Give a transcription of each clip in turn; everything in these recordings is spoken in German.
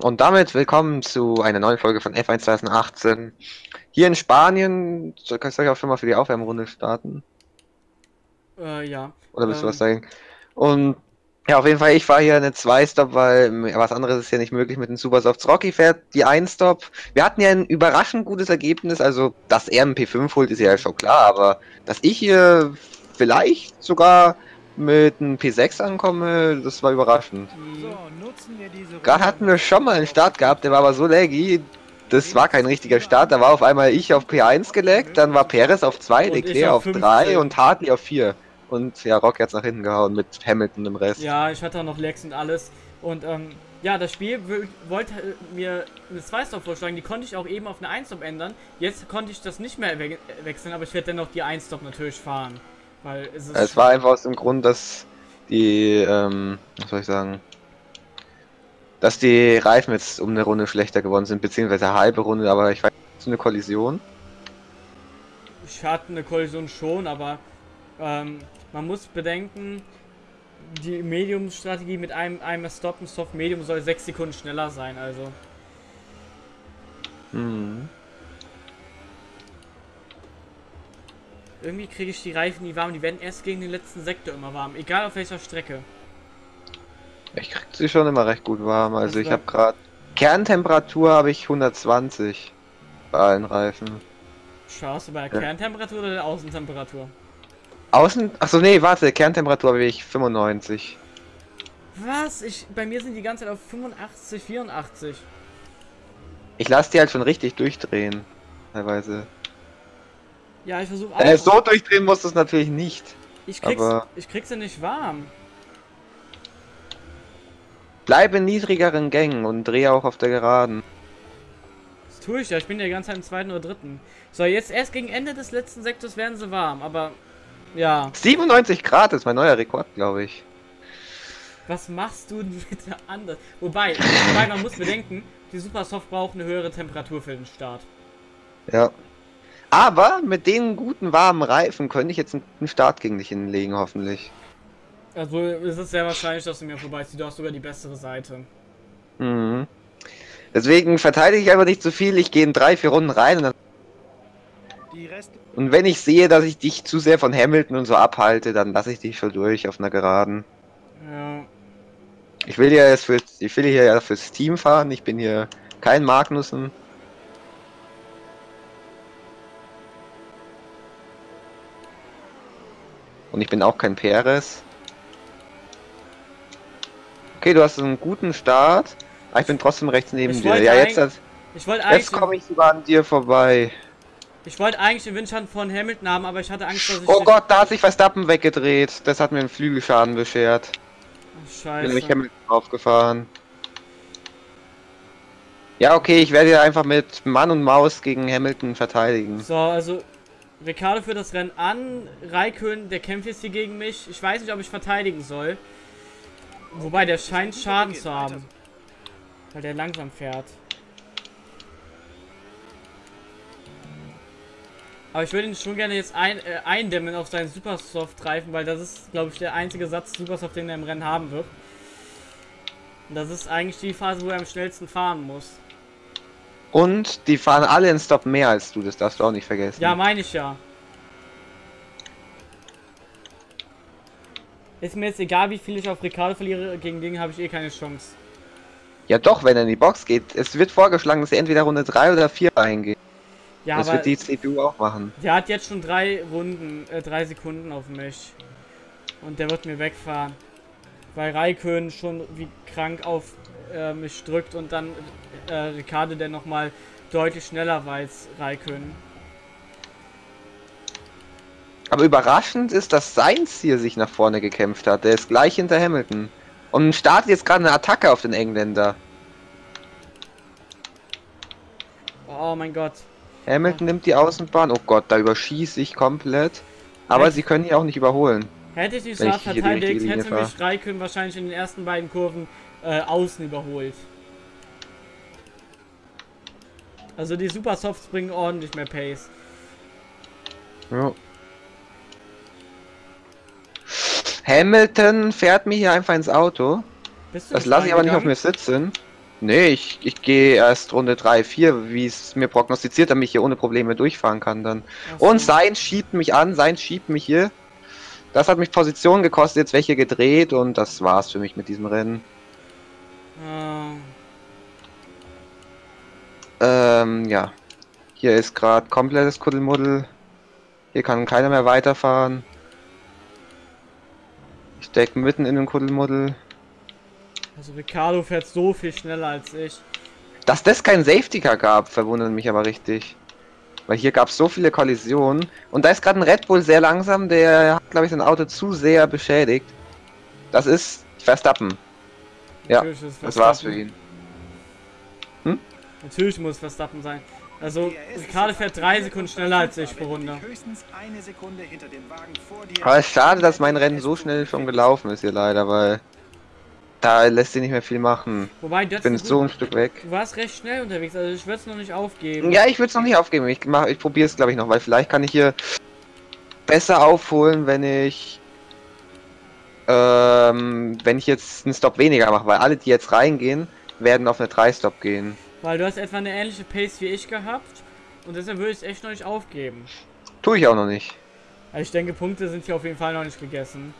Und damit willkommen zu einer neuen Folge von F1 2018. Hier in Spanien, soll ich auch schon mal für die Aufwärmrunde starten? Äh, ja. Oder willst du Ähm, was sagen? Und ja, auf jeden Fall, ich fahre hier eine 2-Stop, weil was anderes ist ja nicht möglich mit dem Supersofts. Rocky fährt die 1-Stop. Wir hatten ja ein überraschend gutes Ergebnis, also dass er einen P5 holt, ist ja schon klar, aber dass ich hier vielleicht sogar mit einem P6 ankomme, das war überraschend. So, nutzen wir diese Gerade hatten wir schon mal einen Start gehabt, der war aber so laggy, das war kein richtiger Start. Da war auf einmal ich auf P1 geleckt, dann war Perez auf 2, Und ich Leclerc auf auf 15. 3 und Hartley auf 4. Und ja, Rock hat's nach hinten gehauen mit Hamilton im Rest. Ja, ich hatte auch noch Lex und alles. Und ähm, ja, das Spiel wollte äh, mir eine 2-Stop vorschlagen. Die konnte ich auch eben auf eine 1-Stop ändern. Jetzt konnte ich das nicht mehr we wechseln, aber ich werde dennoch die 1-Stop natürlich fahren. Weil es ist. Es war einfach aus dem Grund, dass die, ähm, was soll ich sagen, dass die Reifen jetzt um eine Runde schlechter geworden sind, beziehungsweise eine halbe Runde, aber ich weiß nicht, so eine Kollision. Ich hatte eine Kollision schon, aber ähm, man muss bedenken, die Medium-Strategie mit einem, einem Stop und Soft Medium soll 6 Sekunden schneller sein, also. Hm. Irgendwie kriege ich die Reifen nie warm, die werden erst gegen den letzten Sektor immer warm, egal auf welcher Strecke. Ich krieg sie schon immer recht gut warm. Also ich habe gerade Kerntemperatur habe ich 120 bei allen Reifen. Schaust du bei der Ja. Kerntemperatur oder der Außentemperatur? Außen, achso nee, warte, Kerntemperatur habe ich 95. Was? Ich, bei mir sind die ganze Zeit auf 85, 84. Ich lasse die halt schon richtig durchdrehen, teilweise. Ja, ich versuche Äh, so durchdrehen muss es natürlich nicht. ich krieg's, aber- ich krieg's ja nicht warm. Bleib in niedrigeren Gängen und dreh auch auf der Geraden. Das tue ich ja, ich bin ja die ganze Zeit im zweiten oder dritten. So, jetzt erst gegen Ende des letzten Sektors werden sie warm, aber ja. 97 Grad ist mein neuer Rekord, glaube ich. Was machst du denn bitte anders? Wobei, wobei man muss bedenken, die Supersoft braucht eine höhere Temperatur für den Start. Ja. Aber mit den guten warmen Reifen könnte ich jetzt einen guten Start gegen dich hinlegen, hoffentlich. Also es ist sehr wahrscheinlich, dass du mir vorbeiziehst. Du hast sogar die bessere Seite. Mhm. Deswegen verteidige ich einfach nicht zu viel. Ich gehe in drei, vier Runden rein und, dann, Die Rest und wenn ich sehe, dass ich dich zu sehr von Hamilton und so abhalte, dann lasse ich dich schon durch auf einer Geraden. Ja. Ich will ja jetzt für, ich will hier ja fürs Team fahren. Ich bin hier kein Magnussen. Und ich bin auch kein Perez. Okay, du hast einen guten Start. Aber ich bin trotzdem rechts neben Ich dir. Ja, jetzt, Ich jetzt komme ich sogar an dir vorbei. ich wollte eigentlich den Windschatten von Hamilton haben, aber ich hatte Angst, dass ich. Oh Gott, da hat sich Verstappen weggedreht. Das hat mir einen Flügelschaden beschert. Ach, Bin nämlich Scheiße. Hamilton draufgefahren. Ja, okay, ich werde ja einfach mit Mann und Maus gegen Hamilton verteidigen. So, also Ricardo führt das Rennen an. Raikön, der kämpft jetzt hier gegen mich. Ich weiß nicht, ob ich verteidigen soll. Wobei, der scheint Schaden zu haben. Weil der langsam fährt. Aber ich würde ihn schon gerne jetzt ein, äh, eindämmen auf seinen Supersoft-Reifen, weil das ist, glaube ich, der einzige Satz Supersoft, den er im Rennen haben wird. Und das ist eigentlich die Phase, wo er am schnellsten fahren muss. Und die fahren alle in Stop mehr als du, das darfst du auch nicht vergessen. Ja, meine ich ja. Ist mir jetzt egal, wie viel ich auf Ricardo verliere, gegen den habe ich eh keine Chance. ja doch, wenn er in die Box geht. Es wird vorgeschlagen, dass er entweder Runde 3 oder 4 reingeht. Ja, das aber wird die CPU auch machen. der hat jetzt schon drei Runden, äh, drei Sekunden auf mich. Und der wird mir wegfahren. Weil Raikön schon wie krank auf äh, mich drückt und dann äh, Ricardo, der nochmal deutlich schneller war als Raikön. Aber überraschend ist, dass Sainz hier sich nach vorne gekämpft hat. Der ist gleich hinter Hamilton. Und startet jetzt gerade eine Attacke auf den Engländer. Oh mein Gott. Hamilton nimmt die Außenbahn. Oh Gott, da überschieße ich komplett. Aber Echt? sie können hier auch nicht überholen. Hätte ich die die verteidigt, hätte mich Raikön wahrscheinlich in den ersten beiden Kurven äh, außen überholt. Also die Supersofts bringen ordentlich mehr Pace. Ja. Hamilton fährt mir hier einfach ins Auto. Das lasse ich aber nicht auf mir sitzen. Nee, ich, ich gehe erst Runde 3, 4, wie es mir prognostiziert, damit ich hier ohne Probleme durchfahren kann dann. So. Und Sein schiebt mich an, Sein schiebt mich hier. Das hat mich Position gekostet, jetzt welche gedreht und das war's für mich mit diesem Rennen. Ähm, ja. Hier ist gerade komplettes Kuddelmuddel. Hier kann keiner mehr weiterfahren. Ich steck mitten in den Kuddelmuddel. also Ricardo fährt so viel schneller als ich. Dass das kein Safety Car gab, verwundert mich aber richtig. Weil hier gab es so viele Kollisionen. Und da ist gerade ein Red Bull sehr langsam, der hat, glaube ich, sein Auto zu sehr beschädigt. Das ist Verstappen. Ja, Natürlich ist Das war's für ihn. Natürlich muss Verstappen sein. Also Ricardo fährt drei Sekunden schneller als ich pro aber Runde. Höchstens eine Sekunde hinter dem Wagen vor dir. Aber es ist schade, dass mein Rennen so schnell schon gelaufen ist hier leider, weil da lässt sich nicht mehr viel machen. Wobei, du, Ich bin so ein Stück weg. du warst recht schnell unterwegs, also ich würde es noch nicht aufgeben. Ja, ich würde es noch nicht aufgeben. Ich, mach- ich probiere es, glaube ich, noch, weil vielleicht kann ich hier besser aufholen, wenn ich ähm, wenn ich jetzt einen Stop weniger mache, weil alle, die jetzt reingehen, werden auf eine 3-Stop gehen. Weil du hast etwa eine ähnliche Pace wie ich gehabt und deshalb würde ich es echt noch nicht aufgeben. Tue ich auch noch nicht. Also ich denke, Punkte sind hier auf jeden Fall noch nicht gegessen.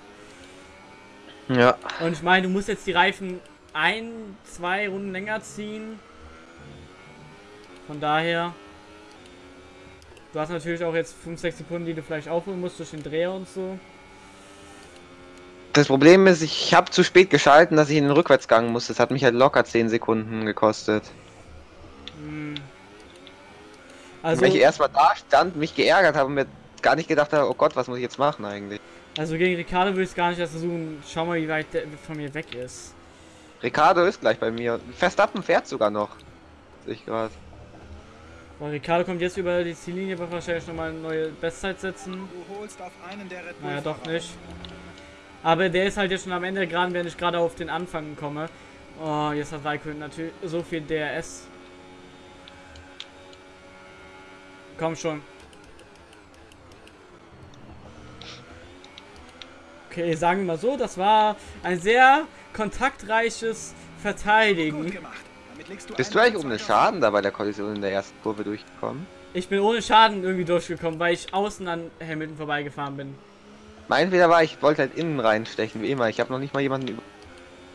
Ja. Und ich meine, du musst jetzt die Reifen ein, zwei Runden länger ziehen. Von daher. Du hast natürlich auch jetzt 5, 6 Sekunden, die du vielleicht aufholen musst durch den Dreher und so. Das Problem ist, ich habe zu spät geschalten, dass ich in den Rückwärtsgang muss. Das hat mich halt locker 10 Sekunden gekostet. Hm. Also, Weil ich erstmal da stand, mich geärgert habe und mir gar nicht gedacht habe, oh Gott, was muss ich jetzt machen eigentlich? also gegen Ricardo würde ich es gar nicht erst versuchen. Schau mal, wie weit der von mir weg ist. Ricardo ist gleich bei mir. Verstappen fährt sogar noch. Sehe ich gerade. Weil Ricardo kommt jetzt über die Ziellinie, wird wahrscheinlich nochmal eine neue Bestzeit setzen. Du holst auf einen der Red Bull Naja, doch nicht. Aber der ist halt jetzt schon am Ende, gerade wenn ich gerade auf den Anfang komme. Oh, jetzt hat Raikkonen natürlich so viel DRS. Komm schon. Okay, sagen wir mal so, das war ein sehr kontaktreiches Verteidigen. du Bist du eigentlich ohne Schaden da bei der Kollision in der ersten Kurve durchgekommen? Ich bin ohne Schaden irgendwie durchgekommen, weil ich außen an Hamilton vorbeigefahren bin. Mein Fehler war, ich wollte halt innen reinstechen, wie immer. Ich habe noch nicht mal jemanden über.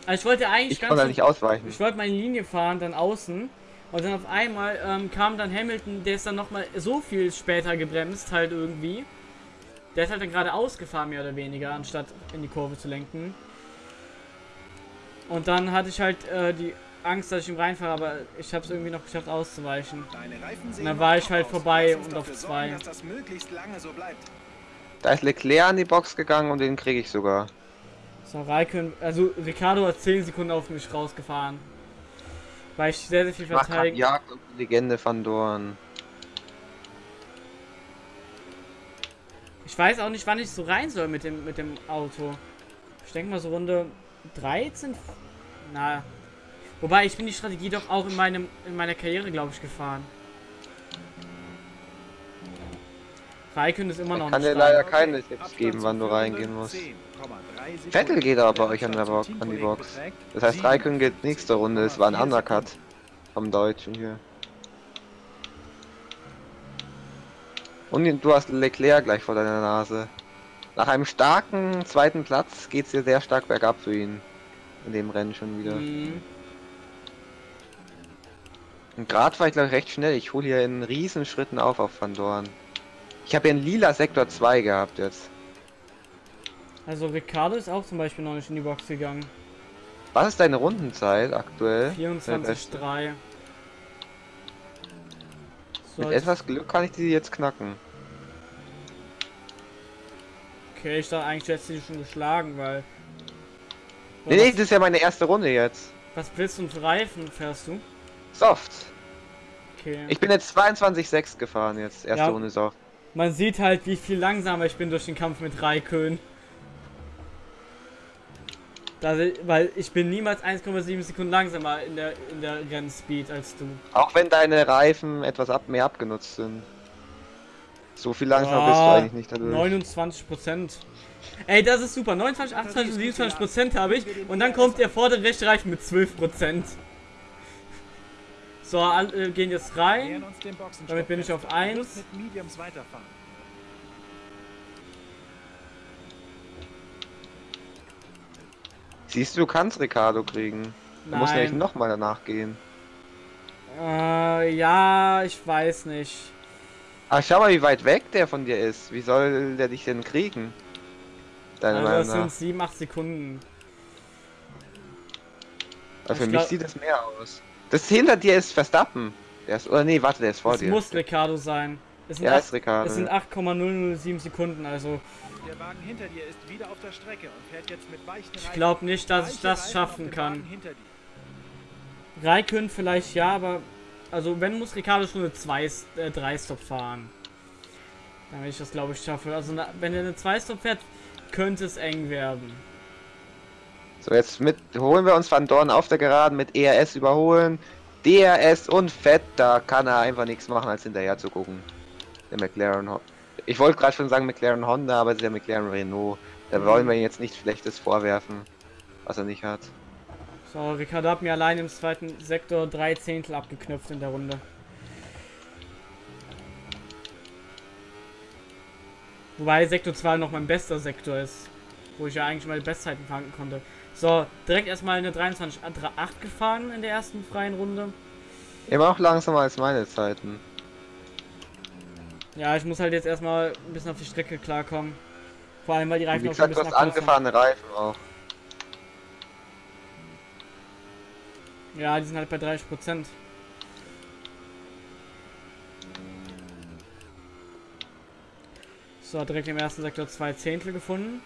Also ich wollte eigentlich Ich ganz konnte so- halt nicht ausweichen. Ich wollte meine Linie fahren, dann außen. Und dann auf einmal ähm, kam dann Hamilton, der ist dann nochmal so viel später gebremst, halt irgendwie. Der ist halt dann gerade ausgefahren, mehr oder weniger, anstatt in die Kurve zu lenken. Und dann hatte ich halt äh, die Angst, dass ich ihm reinfahre, aber ich habe es irgendwie noch geschafft auszuweichen. Und dann war ich halt vorbei und auf sorgen, zwei. Da ist Leclerc an die Box gegangen und den kriege ich sogar. So, Raikön, also Ricardo hat 10 Sekunden auf mich rausgefahren. Weil ich sehr, sehr viel verteidigt. Jagd und Legende van Dorn. Ich weiß auch nicht, wann ich so rein soll mit dem, mit dem Auto. Ich denke mal so Runde 13. Na. Wobei, ich bin die Strategie doch auch in, meinem, in meiner Karriere, glaube ich, gefahren. Raikön ist immer noch kann dir leider keine Tipps geben, wann du reingehen musst. 10,3 Sekunden. Vettel geht aber bei euch an, der Box, an die Box. Das heißt, Raikön geht nächste Runde. Es war ein 57,4 Undercut vom Deutschen hier. Und du hast Leclerc gleich vor deiner Nase. Nach einem starken zweiten Platz geht's hier sehr stark bergab für ihn. In dem Rennen schon wieder. Mhm. Und gerade war ich glaube ich recht schnell. Ich hole hier in riesen Schritten auf auf Van Dorn. Ich habe hier einen lila Sektor 2 gehabt jetzt. Also Ricardo ist auch zum Beispiel noch nicht in die Box gegangen. Was ist deine Rundenzeit aktuell? Deine beste? 24,3. So, Mit etwas Glück kann ich die jetzt knacken. okay, ich dachte eigentlich, du hättest sie schon geschlagen, weil... Nee, nee, das ist ja meine erste Runde jetzt. Was willst du für Reifen fährst du? Soft. Okay. Ich bin jetzt 22,6 gefahren jetzt. Erste Ja. Runde Soft. Man sieht halt, wie viel langsamer ich bin durch den Kampf mit Raikön. Weil ich bin niemals 1,7 Sekunden langsamer in der, in der Rennspeed als du. Auch wenn deine Reifen etwas ab, mehr abgenutzt sind. So viel langsamer Ah, bist du eigentlich nicht dadurch. 29 Prozent. Ey, das ist super. 29, 28 und 27 Prozent habe ich. Und dann kommt der vordere rechte Reifen mit 12 Prozent. So, alle äh, gehen jetzt rein. Damit bin ich auf Plus 1. mit Mediums weiterfahren. Siehst du, du kannst Ricardo kriegen. Du musst nämlich Nein. nochmal danach gehen. Äh, ja, ich weiß nicht. Ach, schau mal, wie weit weg der von dir ist. Wie soll der dich denn kriegen? Deiner Also das sind 7, 8 Sekunden. Aber für ich mich glaub- sieht es mehr aus. Das hinter dir ist Verstappen. Der ist, oder nee, warte, der ist vor Es dir. muss Ricardo sein. Es sind, Ja, acht- ist Ricardo. es sind 8,007 Sekunden, also Der Wagen hinter dir ist wieder auf der Strecke und fährt jetzt mit weichen ich Reifen. glaube nicht, dass ich das schaffen kann. Raikön vielleicht ja, aber also wenn muss Ricardo schon eine 2 äh, 3 Stop fahren. Damit ich das glaube ich schaffe. Also na, wenn er eine 2 Stop fährt, könnte es eng werden. So, jetzt mit holen wir uns Van Dorn auf der Geraden mit ERS überholen. DRS und Fett, da kann er einfach nichts machen, als hinterher zu gucken. Der McLaren Ich wollte gerade schon sagen McLaren Honda, aber es ist ja McLaren Renault. Da wollen wir ihm jetzt nichts Schlechtes vorwerfen, was er nicht hat. So, Ricardo hat mir allein im zweiten Sektor drei Zehntel abgeknöpft in der Runde. Wobei Sektor 2 noch mein bester Sektor ist. Wo ich ja eigentlich meine Bestzeiten fahren konnte. So, direkt erstmal eine 23.8 gefahren in der ersten freien Runde. Immer auch langsamer als meine Zeiten. Ja, ich muss halt jetzt erstmal ein bisschen auf die Strecke klarkommen. Vor allem, weil die Reifen wie auch schon ein gesagt, du bisschen hast angefahrene Reifen auch. Ja, die sind halt bei 30%. So, direkt im ersten Sektor zwei Zehntel gefunden.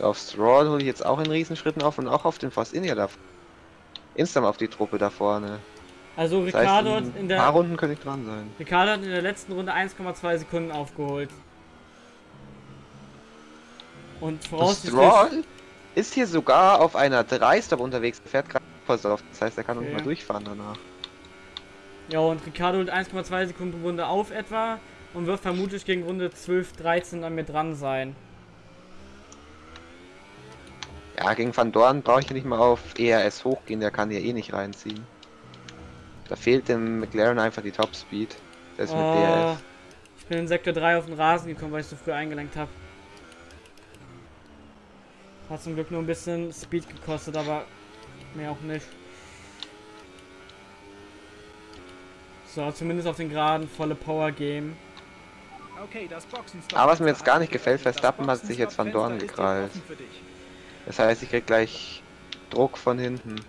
So, auf Stroll hole ich jetzt auch in Riesenschritten auf und auch auf den Force India da. Instant auf die Truppe da vorne. Also Das heißt, Ricardo hat in in ein paar der Runden könnte ich dran sein. Ricardo hat in der letzten Runde 1,2 Sekunden aufgeholt. Und voraussichtlich Stroll ist hier sogar auf einer 3-Stop unterwegs, fährt gerade auf. Das heißt, er kann Okay. mal durchfahren danach. Ja, und Ricardo holt 1,2 Sekunden pro Runde auf etwa und wird vermutlich gegen Runde 12, 13 an mir dran sein. Ja, gegen Van Dorn brauche ich ja nicht mal auf ERS hochgehen, der kann hier eh nicht reinziehen. Da fehlt dem McLaren einfach die Top Speed. Der ist mit Oh, DRS. ich bin in Sektor 3 auf den Rasen gekommen, weil ich so früh eingelenkt habe. Hat zum Glück nur ein bisschen Speed gekostet, aber mehr auch nicht. So, zumindest auf den Geraden volle Power geben. Okay, das Boxenstopp. Aber was mir jetzt gar nicht gefällt, Verstappen hat sich jetzt Van Dorn gekrallt. Das heißt, ich krieg gleich Druck von hinten. Und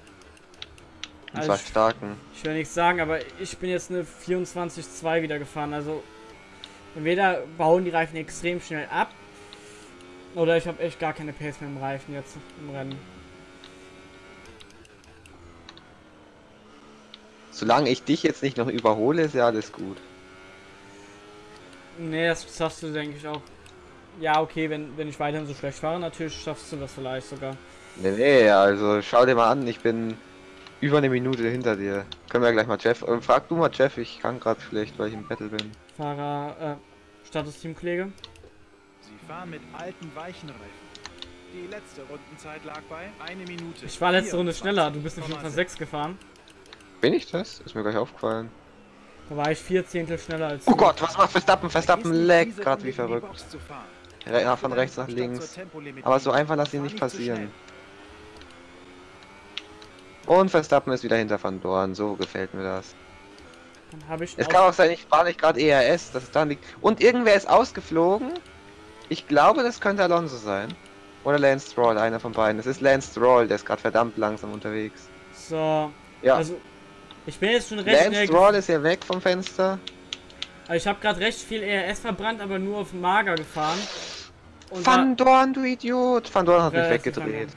Also zwar ich- starken. Ich will nichts sagen, aber ich bin jetzt eine 24-2 wieder gefahren. Also entweder bauen die Reifen extrem schnell ab oder ich habe echt gar keine Pace mehr im Reifen jetzt im Rennen. Solange ich dich jetzt nicht noch überhole, ist ja alles gut. Nee, das schaffst du, denke ich, auch. Ja, okay, wenn, wenn ich weiterhin so schlecht fahre, natürlich schaffst du das vielleicht sogar. Nee, nee, also schau dir mal an, ich bin über eine Minute hinter dir. Können wir gleich mal Jeff. Äh, frag du mal Jeff, ich kann gerade schlecht, weil ich im Battle bin. Fahrer, äh, Status-Teamkollege. Sie fahren mit alten, weichen Reifen. Die letzte Rundenzeit lag bei eine Minute. Ich war letzte Runde 24,6. schneller, du bist eine 5,6 gefahren. Bin ich das? Ist mir gleich aufgefallen. Da war ich vier Zehntel schneller als Oh du. Gott, was macht Verstappen? Verstappen nicht, leckt gerade wie verrückt. Ja, von rechts nach links. Aber so einfach lass ihn nicht passieren. Und Verstappen ist wieder hinter Van Dorn, so gefällt mir das. Dann Es kann auch sein, ich war nicht gerade ERS, dass es da liegt. Und irgendwer ist ausgeflogen. Ich glaube, das könnte Alonso sein. Oder Lance Stroll, einer von beiden. Es ist Lance Stroll, der ist gerade verdammt langsam unterwegs. So, Ja, also ich bin jetzt schon recht Lance Stroll ist ja weg vom Fenster. Also ich habe gerade recht viel ERS verbrannt, aber nur auf Mager gefahren. Und Van Dorn, du Idiot! Van Dorn hat mich weggedreht.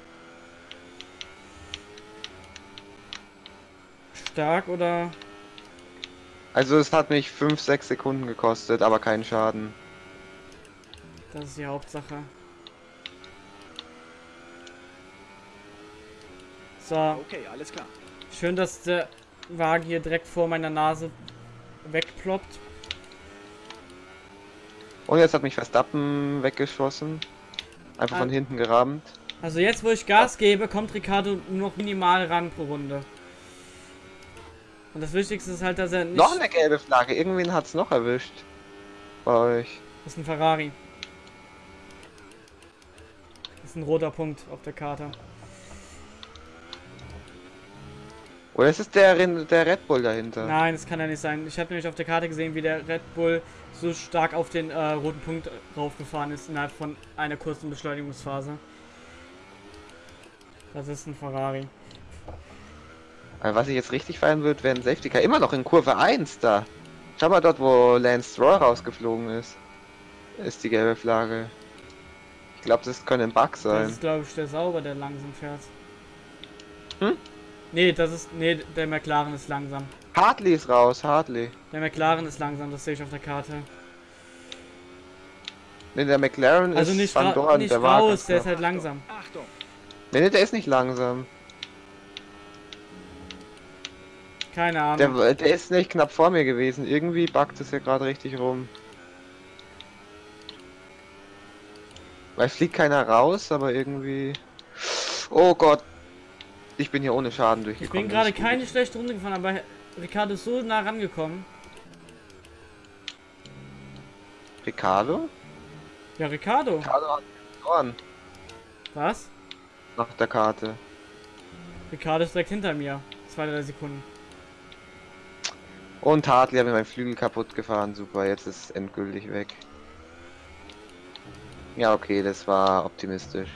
stark oder Also es hat mich 5, 6 Sekunden gekostet, aber keinen Schaden. das ist die Hauptsache. So, Okay, alles klar. schön, dass der Wagen hier direkt vor meiner Nase wegploppt. Und jetzt hat mich Verstappen weggeschossen. Einfach von Ah. hinten gerammt. Also jetzt, wo ich Gas gebe, kommt Ricardo nur noch minimal ran pro Runde. Und das Wichtigste ist halt, dass er nicht... Noch eine gelbe Flagge. Irgendwen hat's noch erwischt. Bei euch. Das ist ein Ferrari. Das ist ein roter Punkt auf der Karte. Oder ist es der, der Red Bull dahinter? Nein, das kann ja nicht sein. Ich habe nämlich auf der Karte gesehen, wie der Red Bull so stark auf den äh, roten Punkt raufgefahren ist innerhalb von einer kurzen Beschleunigungsphase. Das ist ein Ferrari. Aber was ich jetzt richtig feiern würde, wäre ein Safety Car. Immer noch in Kurve 1 da. Schau mal dort, wo Lance Stroll rausgeflogen ist. Ist die gelbe Flagge. Ich glaube, das könnte ein Bug Das sein. ist, glaube ich, der Sauber, der langsam fährt. Hm? Nee, das ist. Nee, der McLaren ist langsam. Hartley ist raus, Hartley. Der McLaren ist langsam, das sehe ich auf der Karte. Ne, der McLaren Also ist nicht, Van ra Dorn, nicht der war raus, ganz der ist halt langsam. Achtung! Nee, nee, der ist nicht langsam. Keine Ahnung. Der, der ist nicht knapp vor mir gewesen. Irgendwie buggt es ja gerade richtig rum. Weil fliegt keiner raus, aber irgendwie... Oh Gott. Ich bin hier ohne Schaden ich durchgekommen. bin gerade keine schlechte Runde gefahren, aber Ricardo ist so nah rangekommen. Ricardo? Ja, Ricardo. Ricardo hat verloren. Was? Nach der Karte. Ricardo ist direkt hinter mir. Zwei, drei Sekunden. Und Hartley hat mir meinen Flügel kaputt gefahren. Super, jetzt ist es endgültig weg. Ja, okay, das war optimistisch.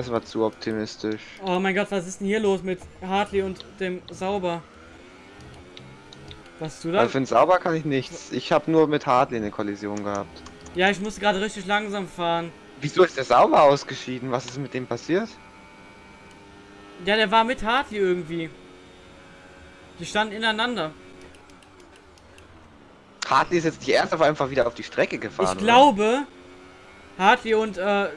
Das war zu optimistisch. Oh mein Gott, was ist denn hier los mit Hartley und dem Sauber? Was du da? Also für den Sauber kann ich nichts. Ich habe nur mit Hartley eine Kollision gehabt. Ja, ich musste gerade richtig langsam fahren. Wieso ist der Sauber ausgeschieden? Was ist mit dem passiert? Ja, der war mit Hartley irgendwie. Die standen ineinander. Hartley ist jetzt die erste auf einfach wieder auf die Strecke gefahren. Ich oder? glaube, Hartley und äh,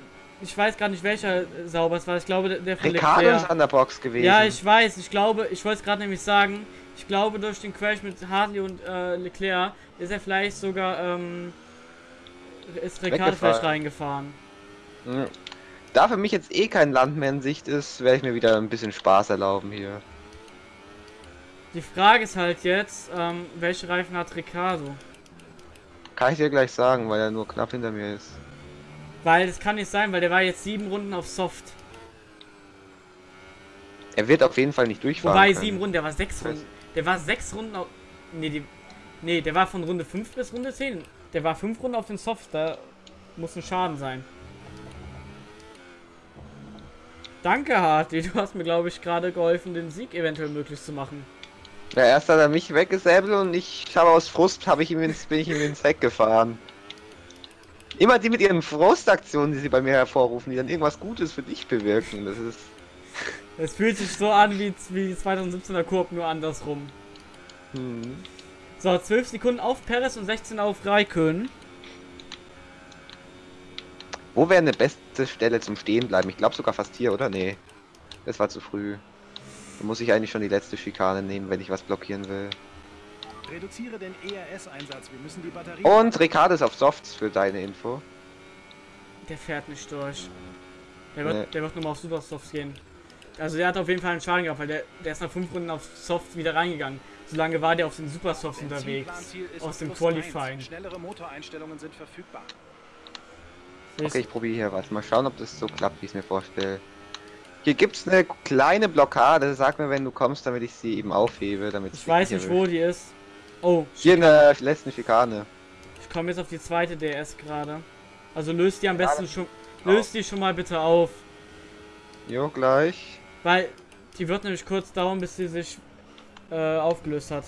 ich weiß gar nicht welcher Sauber es war. Ich glaube, der- von Ricardo ist Leclerc. an der Box gewesen. Ja, ich weiß. Ich glaube, ich wollte es gerade nämlich sagen. Ich glaube, durch den Crash mit Hartley und äh, Leclerc ist er vielleicht sogar ähm, ist Ricardo vielleicht reingefahren. Hm. Da für mich jetzt eh kein Land mehr in Sicht ist, werde ich mir wieder ein bisschen Spaß erlauben hier. Die Frage ist halt jetzt, ähm, welche Reifen hat Ricardo? Kann ich dir gleich sagen, weil er nur knapp hinter mir ist. Weil das kann nicht sein, weil der war jetzt sieben Runden auf Soft. Er wird auf jeden Fall nicht durchfahren. Wobei können. sieben Runden, der war sechs. Runden. Der war sechs Runden auf. Nee, die, nee, der war von Runde 5 bis Runde 10. Der war fünf Runden auf den Soft, da muss ein Schaden sein. Danke, Hartley. Du hast mir, glaube ich, gerade geholfen, den Sieg eventuell möglich zu machen. Ja, erst hat er mich weggesäbelt und ich habe aus Frust habe ich ihm ins, bin ich ihm ins Heck gefahren. Immer die mit ihren Frustaktionen, die sie bei mir hervorrufen, die dann irgendwas Gutes für dich bewirken. Das ist. Es fühlt sich so an wie, wie die 2017er Kurb, nur andersrum. Hm. So, 12 Sekunden auf Perez und 16 auf Raikön. Wo wäre eine beste Stelle zum Stehen bleiben? Ich glaube sogar fast hier, oder? Nee. Das war zu früh. Da muss ich eigentlich schon die letzte Schikane nehmen, wenn ich was blockieren will. Reduziere den ERS-Einsatz. Wir müssen die Batterie. Und Ricardo ist auf Softs für deine Info. Der fährt nicht durch. Der wird, Nee. der wird nur mal auf Supersofts gehen. Also der hat auf jeden Fall einen Schaden gehabt, weil der, der ist nach 5 Runden auf Soft wieder reingegangen. Solange war der auf den Supersofts unterwegs. Benzinplanziel ist Aus dem Qualifying. Schnellere Motoreinstellungen sind verfügbar. Okay, ich probiere hier was. Mal schauen, ob das so klappt, wie ich es mir vorstelle. Hier gibt's eine kleine Blockade. Sag mir, wenn du kommst, damit ich sie eben aufhebe. Damit Ich weiß nicht, wo die ist. Oh, Hier in der letzten Schikane. ich komme jetzt auf die zweite DS gerade. Also löst die am besten schon. Löst die schon mal bitte auf. Jo, gleich. Weil die wird nämlich kurz dauern, bis sie sich äh, aufgelöst hat.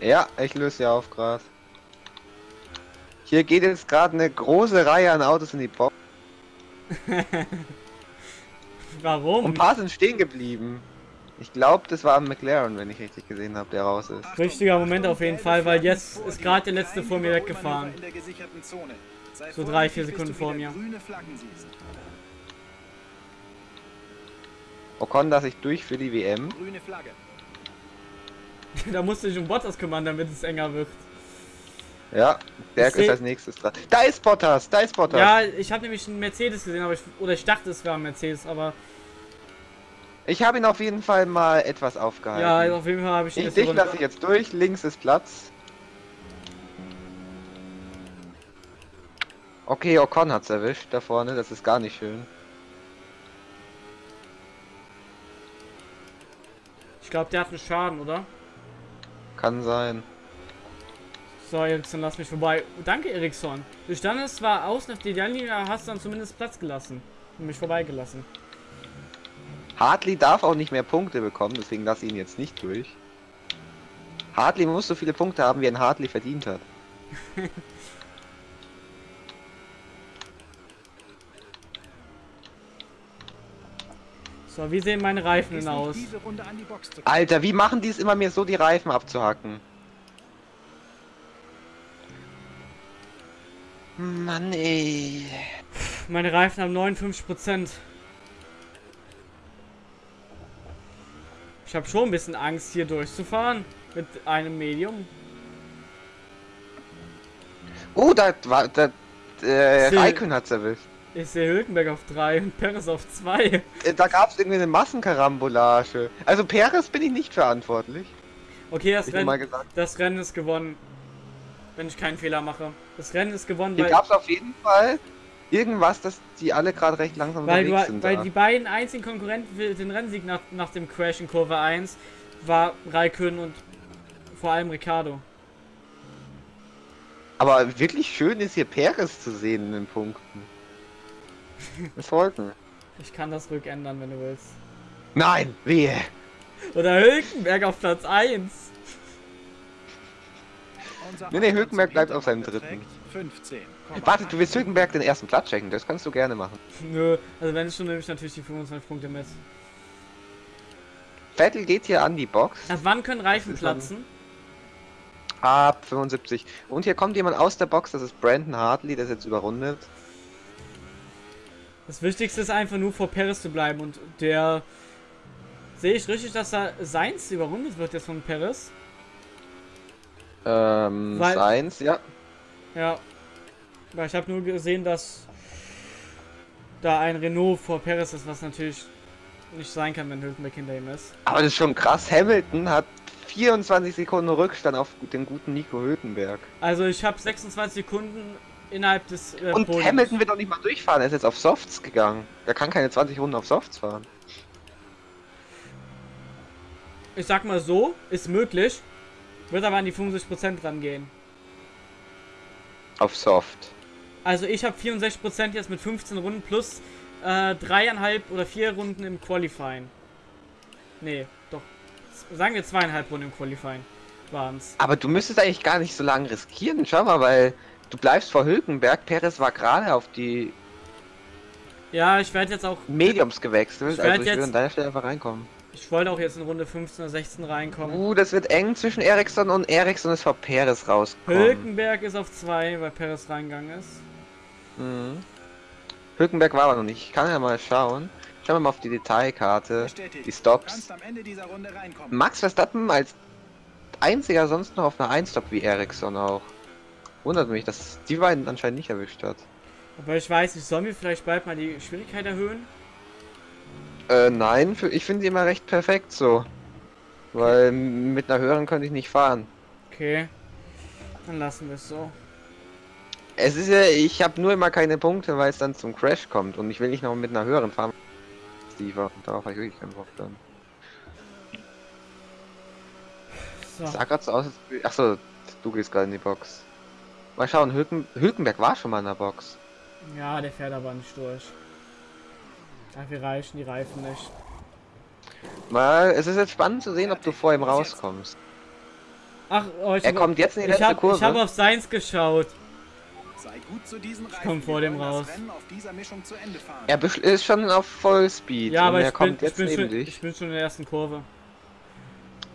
Ja, ich löse sie auf gerade. Hier geht jetzt gerade eine große Reihe an Autos in die Box. Warum? Und ein paar sind stehen geblieben. Ich glaube, das war ein McLaren, wenn ich richtig gesehen habe, der raus ist. Richtiger Moment auf jeden Fall, weil jetzt ist gerade der letzte vor mir weggefahren. So drei, vier Sekunden vor mir. Ocon, dass ich durch für die WM. Da musste ich um Bottas kümmern, damit es enger wird. Ja, Berg ist als nächstes dran. Da ist Bottas, da ist Bottas. Ja, ich habe nämlich einen Mercedes gesehen, aber ich, oder ich dachte, es wäre ein Mercedes, aber Ich habe ihn auf jeden Fall mal etwas aufgehalten. ja, also auf jeden Fall habe ich ich, erste dich lasse ich jetzt durch, links ist Platz. Okay, Ocon hat's erwischt da vorne, das ist gar nicht schön. Ich glaube, der hat einen Schaden, oder? Kann sein. So, Eriksson, lass mich vorbei. Danke, Eriksson. Du standest zwar außen auf der aber hast dann zumindest Platz gelassen. Und mich vorbeigelassen. Hartley darf auch nicht mehr Punkte bekommen, deswegen lasse ich ihn jetzt nicht durch. Hartley muss so viele Punkte haben, wie ein Hartley verdient hat. So, wie sehen meine Reifen denn aus? Alter, wie machen die es immer mir so, die Reifen abzuhacken? Mann, ey. Meine Reifen haben 59%. Ich habe schon ein bisschen Angst, hier durchzufahren. Mit einem Medium. Oh, da war. Da, äh, Raikön hat's erwischt. Ich sehe Hülkenberg auf 3 und Perez auf 2. Äh, Da gab's irgendwie eine Massenkarambolage. Also Perez bin ich nicht verantwortlich. Okay, das Rennen, das Rennen ist gewonnen. Wenn ich keinen Fehler mache. Das Rennen ist gewonnen, Hier weil, gab's auf jeden Fall irgendwas, dass die alle gerade recht langsam weil, unterwegs du, sind. weil da. die beiden einzigen Konkurrenten für den Rennsieg nach, nach dem Crash in Kurve 1 war Raikön und vor allem Ricardo. Aber wirklich schön ist hier Perez zu sehen in den Punkten. Das wollten. Ich kann das rückändern, wenn du willst. Nein, wehe. Oder Hülkenberg auf Platz 1. Unser Nee, nee, Hülkenberg bleibt auf seinem dritten. beträgt 15. Warte, du willst Hülkenberg den ersten Platz checken, das kannst du gerne machen. Nö, also wenn schon nehme ich natürlich die 25 Punkte mit. Vettel geht hier an die Box. Ab wann können Reifen platzen? Ab 75. Und hier kommt jemand aus der Box, das ist Brandon Hartley, der ist jetzt überrundet. Das Wichtigste ist einfach nur vor Perez zu bleiben und der... Sehe ich richtig, dass da Seins überrundet wird jetzt von Perez? Ähm, Weil- Sainz, ja. Ja. Weil ich habe nur gesehen, dass da ein Renault vor Perez ist, was natürlich nicht sein kann, wenn Hülkenberg hinter ihm ist. Aber das ist schon krass. Hamilton hat 24 Sekunden Rückstand auf den guten Nico Hülkenberg. Also ich habe 26 Sekunden innerhalb des äh, Und Podiums. Hamilton wird auch nicht mal durchfahren, er ist jetzt auf Softs gegangen. Er kann keine 20 Runden auf Softs fahren. Ich sag mal so, ist möglich. Wird aber an die 50% rangehen. Auf Soft. Also ich habe 64% jetzt mit 15 Runden plus äh, dreieinhalb oder vier Runden im Qualifying. Nee, doch. Sagen wir zweieinhalb Runden im Qualifying waren's. Aber du müsstest eigentlich gar nicht so lange riskieren. Schau mal, weil du bleibst vor Hülkenberg. Perez war gerade auf die Ja, ich werde jetzt auch. Mediums gewechselt. Ich also ich jetzt- würde an deiner Stelle einfach reinkommen. Ich wollte auch jetzt in Runde 15 oder 16 reinkommen. Uh, das wird eng zwischen Ericsson und Ericsson ist vor Perez rausgekommen. Hülkenberg ist auf 2, weil Perez reingegangen ist. Mhm. Hülkenberg war aber noch nicht. Ich kann ja mal schauen. Schauen wir mal auf die Detailkarte. Bestätigt. Die Stops. kannst am Ende dieser Runde reinkommen. Max Verstappen als einziger sonst noch auf einer 1-Stop wie Ericsson auch. Wundert mich, dass die beiden anscheinend nicht erwischt hat. Aber ich weiß nicht, sollen wir vielleicht bald mal die Schwierigkeit erhöhen? Äh, nein, für, ich finde die immer recht perfekt so. Weil mit einer höheren könnte ich nicht fahren. Okay. Dann lassen wir es so. Es ist ja, ich habe nur immer keine Punkte, weil es dann zum Crash kommt und ich will nicht noch mit einer höheren fahren. Steve, und darauf habe ich wirklich keinen Bock dann. So. Sah grad so aus, als Achso, du gehst gerade in die Box. Mal schauen, Hülken, Hülkenberg war schon mal in der Box. Ja, der fährt aber nicht durch. Dafür reichen die Reifen nicht. Mal, es ist jetzt spannend zu sehen, ob du vor ihm rauskommst. Ach, oh, ich Er kommt jetzt in die ich letzte hab, Kurve. ich habe auf Seins geschaut. Sei gut zu diesen Reifen. komm vor dem raus. Er ist schon auf Vollspeed Ja, und aber er ich bin, kommt ich, jetzt bin neben schon, dich. ich bin schon in der ersten Kurve.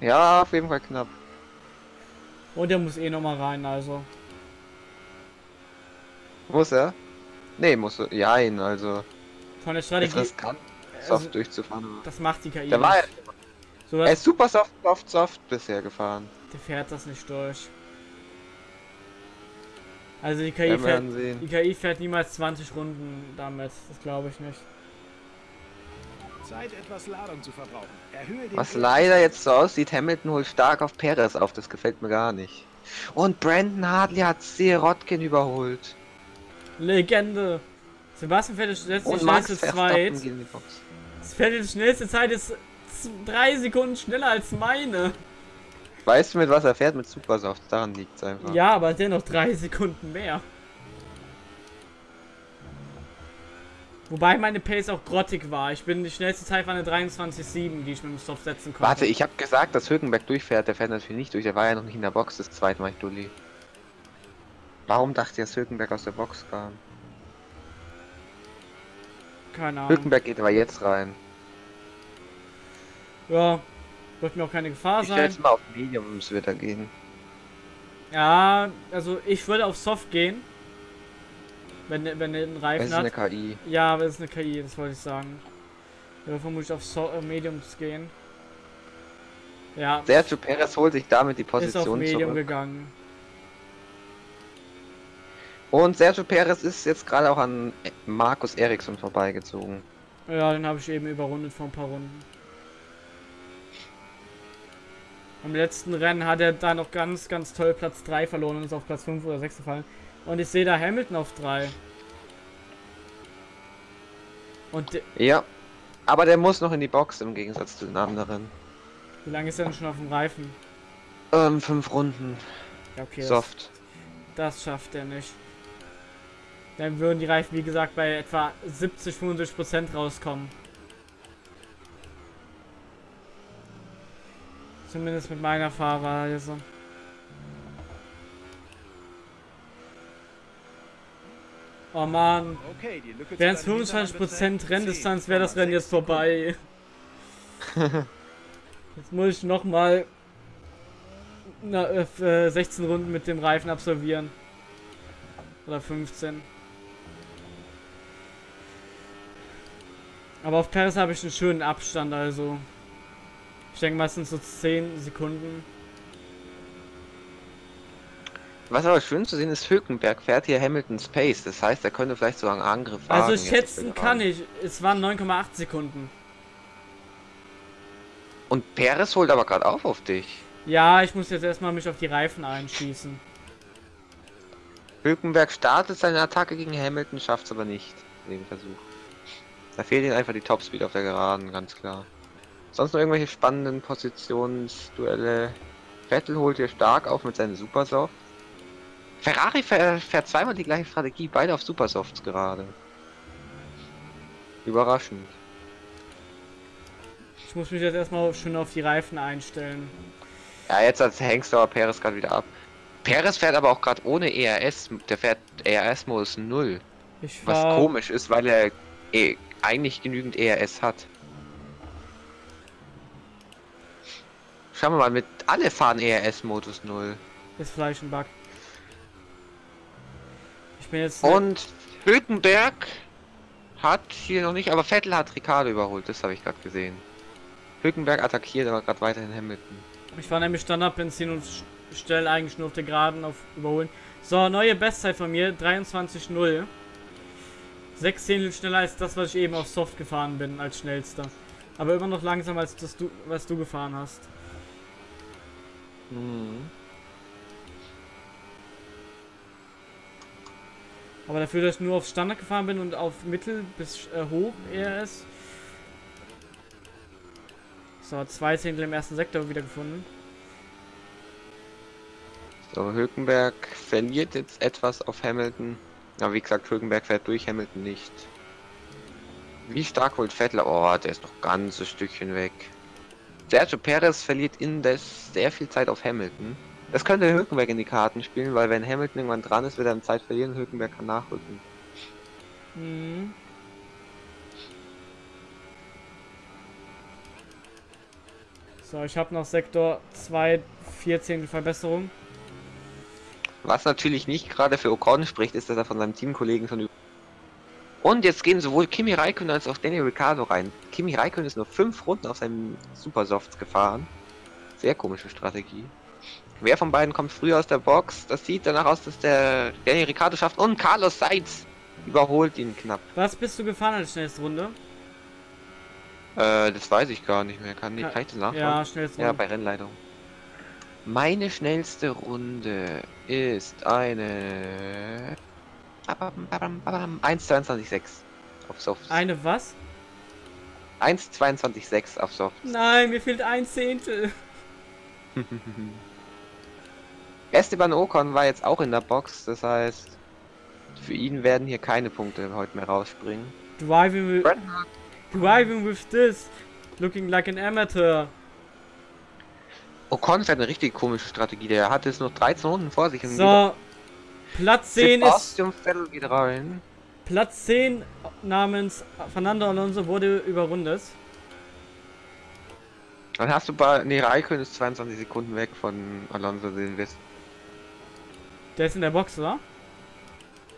Ja, auf jeden Fall knapp. Und der muss eh nochmal rein, also. Muss er? Nee, muss er. Ja, ihn, also. Von der Ist Strategie. riskant, soft Also, durchzufahren. das macht die KI. Der war. So, er ist super soft, soft, soft bisher gefahren. der fährt das nicht durch. Also die KI, fährt, die KI fährt niemals 20 Runden damit. Das glaube ich nicht. Zeit, etwas Ladung zu verbrauchen. Erhöhe den Was leider jetzt so aussieht, Hamilton holt stark auf Perez auf, das gefällt mir gar nicht. Und Brandon Hartley hat Sirotkin überholt. Legende. Sebastian Vettel setzt die schnellste Zeit. geht in die schnellste Zeit ist drei Sekunden schneller als meine. Weißt du, mit was er fährt? Mit Supersoft, daran liegt es einfach. Ja, aber dennoch drei Sekunden mehr. Wobei meine Pace auch grottig war. Ich bin die schnellste Zeit war eine 23,7, die ich mit dem Stop setzen konnte. Warte, ich habe gesagt, dass Hülkenberg durchfährt. Der fährt natürlich nicht durch. Der war ja noch nicht in der Box das zweite Mal, Dulli. Warum dachte ihr, dass Hülkenberg aus der Box kam? Keine Ahnung. Hülkenberg geht aber jetzt rein. Ja, wird mir auch keine Gefahr Ich stelle sein. jetzt mal auf Medium, es wird da gehen. Ja, also ich würde auf Soft gehen. Wenn, wenn er einen Reifen ist eine hat. KI. Ja, es ist eine KI, das wollte ich sagen. Ich würde vermutlich auf so äh, Mediums gehen. Ja, Sergio Perez holt sich damit die ist auf Position Medium zurück. gegangen. Und Sergio Perez ist jetzt gerade auch an Markus Eriksson vorbeigezogen. Ja, den habe ich eben überrundet vor ein paar Runden. Am letzten Rennen hat er da noch ganz, ganz toll Platz 3 verloren und ist auf Platz 5 oder 6 gefallen. Und ich sehe da Hamilton auf 3. Und Ja. Aber der muss noch in die Box im Gegensatz zu den anderen. wie lange ist er denn schon auf dem Reifen? Ähm, fünf Runden. Ja, okay. Das, Soft. das schafft er nicht. Dann würden die Reifen, wie gesagt, bei etwa 70, 75 Prozent rauskommen. Zumindest mit meiner Fahrweise. Oh man, Okay, die Lücke zu wären es deinem Hintermann 25% beträgt Renndistanz, wäre das Rennen 10,6 jetzt vorbei. Jetzt muss ich nochmal äh, 16 Runden mit dem Reifen absolvieren. Oder 15. Aber auf Paris habe ich einen schönen Abstand, also. Ich denke meistens so 10 Sekunden. Was aber schön zu sehen ist, Hülkenberg fährt hier Hamilton Space. Das heißt, er könnte vielleicht sogar einen Angriff wagen. Also schätzen kann ich. Es waren 9,8 Sekunden. Und Perez holt aber gerade auf auf dich. Ja, ich muss jetzt erstmal mich auf die Reifen einschießen. Hülkenberg startet seine Attacke gegen Hamilton, schafft es aber nicht. Den Versuch. Da fehlt ihm einfach die Topspeed auf der Geraden, ganz klar. Sonst noch irgendwelche spannenden Positionsduelle. Vettel holt hier stark auf mit seinen Supersoft. Ferrari fährt, fährt zweimal die gleiche Strategie, beide auf Supersofts gerade. Überraschend. Ich muss mich jetzt erstmal schön auf die Reifen einstellen. Ja, jetzt als hängst du aber Perez gerade wieder ab. Perez fährt aber auch gerade ohne ERS. Der fährt ERS-Modus 0. Ich Was komisch ist, weil er eh, eigentlich genügend ERS hat. Schauen wir mal, mit alle fahren ERS-Modus 0. Ist Fleisch ein Bug. Ich bin jetzt. Und Hülkenberg hat hier noch nicht, aber Vettel hat Ricardo überholt, das habe ich gerade gesehen. Hülkenberg attackiert aber gerade weiterhin Hamilton. Ich fahre nämlich Standardbenzin und stelle eigentlich nur auf der Geraden auf Überholen. So, neue Bestzeit von mir, 23.0. 6 Zehntel schneller als das, was ich eben auf Soft gefahren bin, als schnellster. Aber immer noch langsamer als das, du, was du gefahren hast. Mhm. Aber dafür, dass ich nur auf Standard gefahren bin und auf Mittel bis äh, hoch ERS. So, zwei Zehntel im ersten Sektor wieder gefunden. So, Hülkenberg verliert jetzt etwas auf Hamilton. Aber wie gesagt, Hülkenberg fährt durch, Hamilton nicht. Wie stark holt Vettel? Oh, der ist noch ganz ein Stückchen weg. Sergio Perez verliert indes sehr viel Zeit auf Hamilton. Das könnte Hülkenberg in die Karten spielen, weil wenn Hamilton irgendwann dran ist, wird er Zeit verlieren, Hülkenberg kann nachrücken. Mhm. So, ich habe noch Sektor 2, 4 Zehntel Verbesserung. Was natürlich nicht gerade für Ocon spricht, ist, dass er von seinem Teamkollegen schon über und jetzt gehen sowohl Kimi Räikkönen als auch Daniel Ricciardo rein. Kimi Räikkönen ist nur fünf Runden auf seinem Supersofts gefahren. Sehr komische Strategie. Wer von beiden kommt früher aus der Box? Das sieht danach aus, dass der Danny Ricciardo schafft und Carlos Sainz überholt ihn knapp. Was bist du gefahren als schnellste Runde? Äh, das weiß ich gar nicht mehr. Kann, ich, Ja, kann ich das nachschauen? Ja, schnellste Ja, bei Rennleitung. Meine schnellste Runde ist eine 1,22,6 auf Soft. Eine was? 1,22,6 auf Soft. Nein, mir fehlt ein Zehntel. Esteban Ocon war jetzt auch in der Box, das heißt, für ihn werden hier keine Punkte heute mehr rausspringen. Driving with, driving with this. Looking like an amateur. Ocon fährt eine richtig komische Strategie. Der hat jetzt noch 13 Runden vor sich. und So. Platz 10 ist. Sebastian Vettel geht rein. Platz 10 namens Fernando Alonso wurde überrundet. Dann hast du bei. Ne, Raikön ist 22 Sekunden weg von Alonso Silvestre. Der ist in der Box, oder?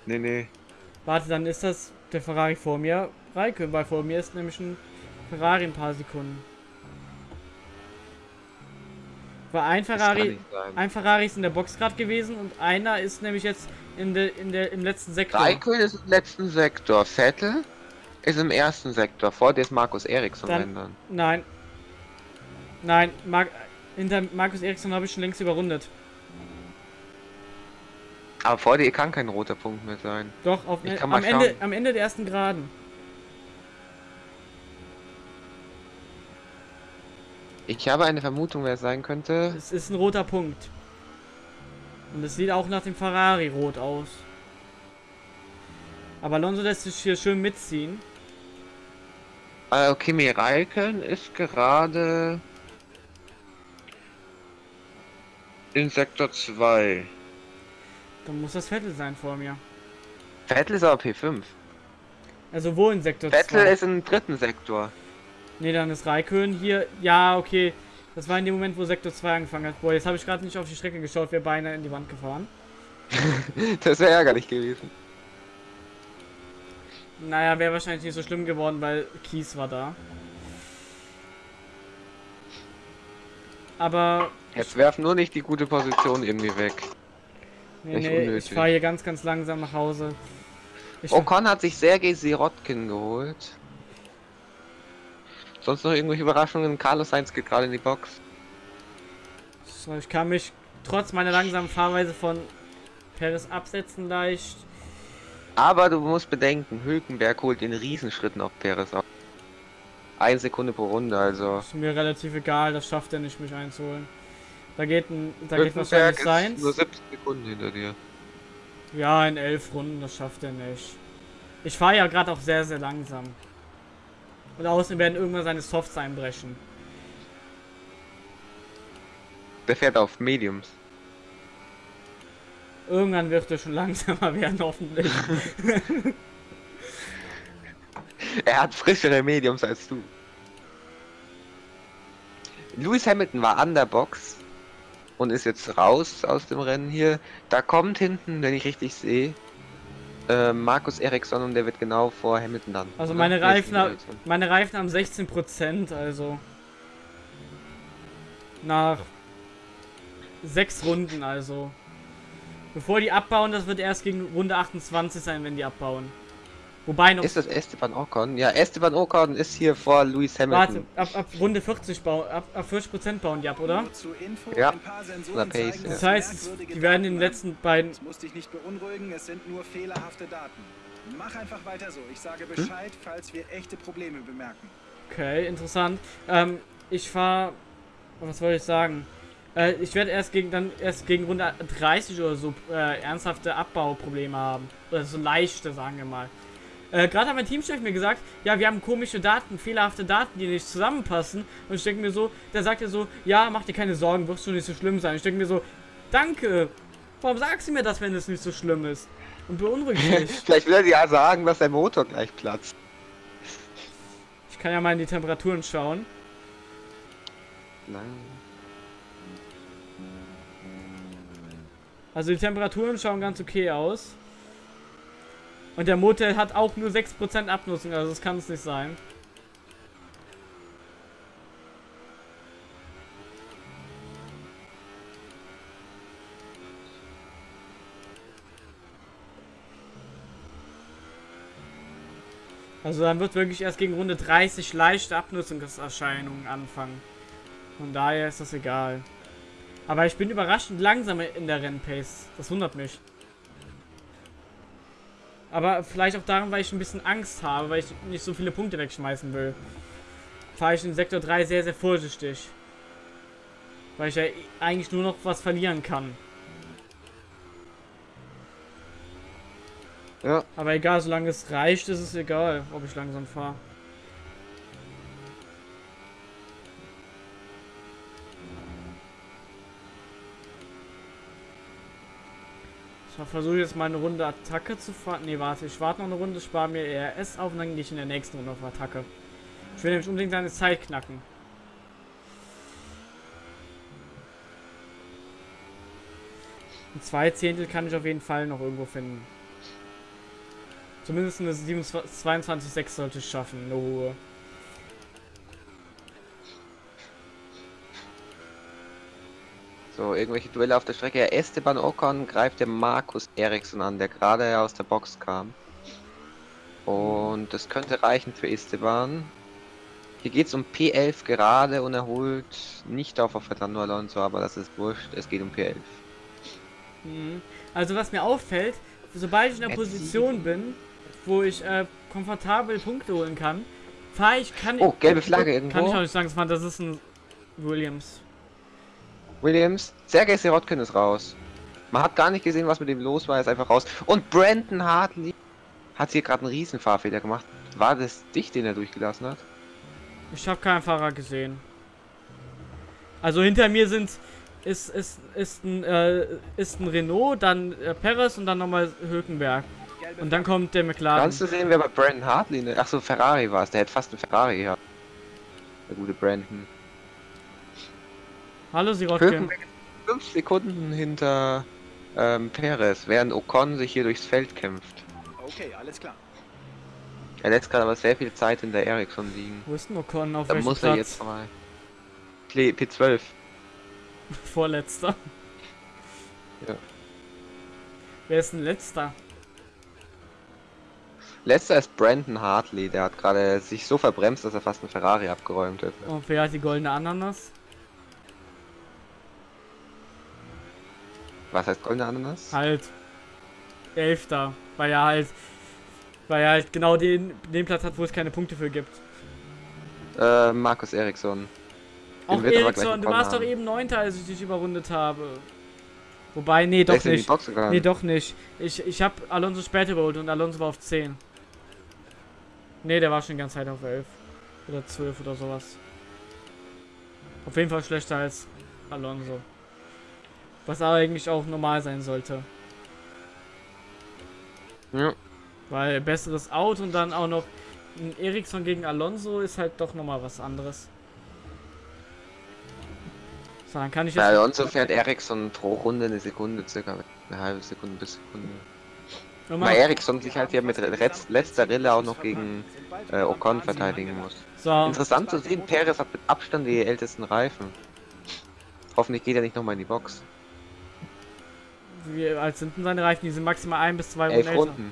Nee, nee. Warte, dann ist das der Ferrari vor mir. Raikön, weil vor mir ist nämlich ein Ferrari ein paar Sekunden. War ein Ferrari, ein Ferrari ist in der Box gerade gewesen und einer ist nämlich jetzt in der, in der, im letzten Sektor. Raikön ist im letzten Sektor. Vettel ist im ersten Sektor. Vor dir ist Markus Eriksson, Dann- dann. Nein. Nein, Mar hinter Markus Eriksson habe ich schon längst überrundet. Aber vor dir kann kein roter Punkt mehr sein. Doch, auf, Ich kann am, Ende, schauen. am Ende der ersten Geraden. Ich habe eine Vermutung, wer es sein könnte. Es ist ein roter Punkt. Und es sieht auch nach dem Ferrari rot aus. Aber Alonso lässt sich hier schön mitziehen. Äh, Kimi Raikön ist gerade in Sektor 2. Dann muss das Vettel sein vor mir. Vettel ist aber P5. Also wo in Sektor Vettel 2? ist im dritten Sektor. Ne, dann ist Raikön hier. Ja, okay. Das war in dem Moment, wo Sektor 2 angefangen hat. Boah, jetzt habe ich gerade nicht auf die Strecke geschaut, wäre beinahe in die Wand gefahren. Das wäre ärgerlich gewesen. Naja, wäre wahrscheinlich nicht so schlimm geworden, weil Kies war da. Aber Jetzt werfen nur nicht die gute Position irgendwie weg. nee, Echt nee, ich fahre hier ganz, ganz langsam nach Hause. Ich Ocon hat sich Sergei Sirotkin geholt. Sonst noch irgendwelche Überraschungen? Carlos Sainz geht gerade in die Box. So, ich kann mich trotz meiner langsamen Fahrweise von Perez absetzen leicht. Aber du musst bedenken, Hülkenberg holt den Riesenschritten auf Perez auf. Eine Sekunde pro Runde, also. Ist mir relativ egal, das schafft er nicht, mich einzuholen. Da geht ein, da geht Hülkenberg wahrscheinlich ist Seins. nur 17 Sekunden hinter dir. Ja, in elf Runden, das schafft er nicht. Ich fahre ja gerade auch sehr, sehr langsam. Und außen werden irgendwann seine Softs einbrechen. Der fährt auf Mediums. Irgendwann wird er schon langsamer werden, hoffentlich. Er hat frischere Mediums als du. Lewis Hamilton war an der Box und ist jetzt raus aus dem Rennen hier. Da kommt hinten, wenn ich richtig sehe, äh, Markus Eriksson und der wird genau vor Hamilton dann. Also meine Reifen, meine Reifen haben 16%, also nach sechs Runden, also bevor die abbauen, das wird erst gegen Runde 28 sein, wenn die abbauen. Wobei noch, Ist das Esteban Ocon? Ja, Esteban Ocon ist hier vor Lewis Hamilton. warte, ab, ab Runde 40 bauen, ab, ab 40% bauen die ab, oder? Ja. ein paar Sensoren Oder Pace, zeigen, ja. Das heißt, die werden in den letzten beiden, Das muss dich nicht beunruhigen, es sind nur fehlerhafte Daten. Mach einfach weiter so. Ich sage Bescheid, falls wir echte Probleme bemerken. okay, interessant. Ähm, ich fahre, was wollte ich sagen? Äh, ich werde erst gegen dann erst gegen Runde 30 oder so äh, ernsthafte Abbauprobleme haben. Oder so leichte, sagen wir mal. Äh, Gerade hat mein Teamchef mir gesagt, ja, wir haben komische Daten, fehlerhafte Daten, die nicht zusammenpassen. Und ich denke mir so, der sagt ja so, ja, mach dir keine Sorgen, wird schon nicht so schlimm sein. Ich denke mir so, danke. Warum sagst du mir das, wenn es nicht so schlimm ist? Und beunruhigt mich. Vielleicht will er dir ja sagen, dass der Motor gleich platzt. Ich kann ja mal in die Temperaturen schauen. Nein. Also die Temperaturen schauen ganz okay aus. Und der Motel hat auch nur 6% Abnutzung, also das kann es nicht sein. Also dann wird wirklich erst gegen Runde 30 leichte Abnutzungserscheinungen anfangen. Von daher ist das egal. Aber ich bin überraschend langsam in der Rennpace. Das wundert mich. Aber vielleicht auch daran, weil ich ein bisschen Angst habe, weil ich nicht so viele Punkte wegschmeißen will. Fahre ich in Sektor 3 sehr, sehr vorsichtig. Weil ich ja eigentlich nur noch was verlieren kann. Ja. Aber egal, solange es reicht, ist es egal, ob ich langsam fahre. Versuche jetzt mal eine Runde Attacke zu fahren. Ne, warte, ich warte noch eine Runde, spare mir ERS auf und dann gehe ich in der nächsten Runde auf Attacke. Ich will nämlich unbedingt seine Zeit knacken. Ein zwei Zehntel kann ich auf jeden Fall noch irgendwo finden. Zumindest eine 22,6 sollte ich schaffen, eine hohe. So, irgendwelche Duelle auf der Strecke. Esteban Ocon greift der Markus Eriksson an, der gerade aus der Box kam. Und das könnte reichen für Esteban. Hier geht es um P11 gerade und er holt nicht auf auf Fernando Alonso, aber das ist wurscht. Es geht um P11. Mhm. Also was mir auffällt, sobald ich in der Position bin, wo ich äh, komfortabel Punkte holen kann, fahre ich, kann Oh, gelbe Flagge irgendwo. Kann ich auch nicht sagen, das ist ein Williams. Williams, Sergei Sirotkin ist raus. Man hat gar nicht gesehen, was mit ihm los war, er ist einfach raus. Und Brandon Hartley hat hier gerade einen riesen Fahrfehler gemacht. War das dich, den er durchgelassen hat? Ich habe keinen Fahrer gesehen. Also hinter mir sind ist ist ist ein äh, ist ein Renault, dann äh, Perez und dann nochmal Hülkenberg. Und dann kommt der McLaren. Kannst du sehen, wer bei Brandon Hartley, ne? Achso, Ferrari war es, der hätte fast einen Ferrari gehabt. Der gute Brandon. Hallo Sirotkin. Fünf Sekunden hinter ähm, Perez, während Ocon sich hier durchs Feld kämpft. Okay, alles klar. Er lässt gerade aber sehr viel Zeit in der Ericsson liegen. Wo ist denn Ocon? Auf Da welchem muss Platz? er jetzt. P- P12. Vorletzter. Ja. Wer ist denn letzter? Letzter ist Brandon Hartley, der hat gerade sich so verbremst, dass er fast einen Ferrari abgeräumt hätte. Und wer hat die goldene Ananas? Was heißt goldene Ananas? Halt. Elfter. Weil er halt. Weil er halt genau den, den Platz hat, wo es keine Punkte für gibt. Äh, Markus Eriksson. Auch Eriksson, du warst doch haben. eben Neunter, als ich dich überrundet habe. Wobei, nee, doch nicht. Nee, doch nicht. Ich, ich hab Alonso später überholt und Alonso war auf 10. Nee, der war schon die ganze Zeit auf 11. Oder 12 oder sowas. Auf jeden Fall schlechter als Alonso. Was aber eigentlich auch normal sein sollte. Ja. Weil besseres Auto und dann auch noch ein Ericsson gegen Alonso ist halt doch nochmal was anderes. So, dann kann ich Bei jetzt. Alonso fährt Eriksson pro Runde eine Sekunde, circa eine halbe Sekunde bis Sekunde. Weil Eriksson sich halt hier mit letz- letzter Rille auch noch gegen äh, Ocon verteidigen muss. So, Interessant zu sehen, Perez hat mit Abstand die ältesten Reifen. Hoffentlich geht er nicht nochmal in die Box. Wie alt sind denn seine Reifen? Die sind maximal ein bis zwei Runden Elf älter. Runden.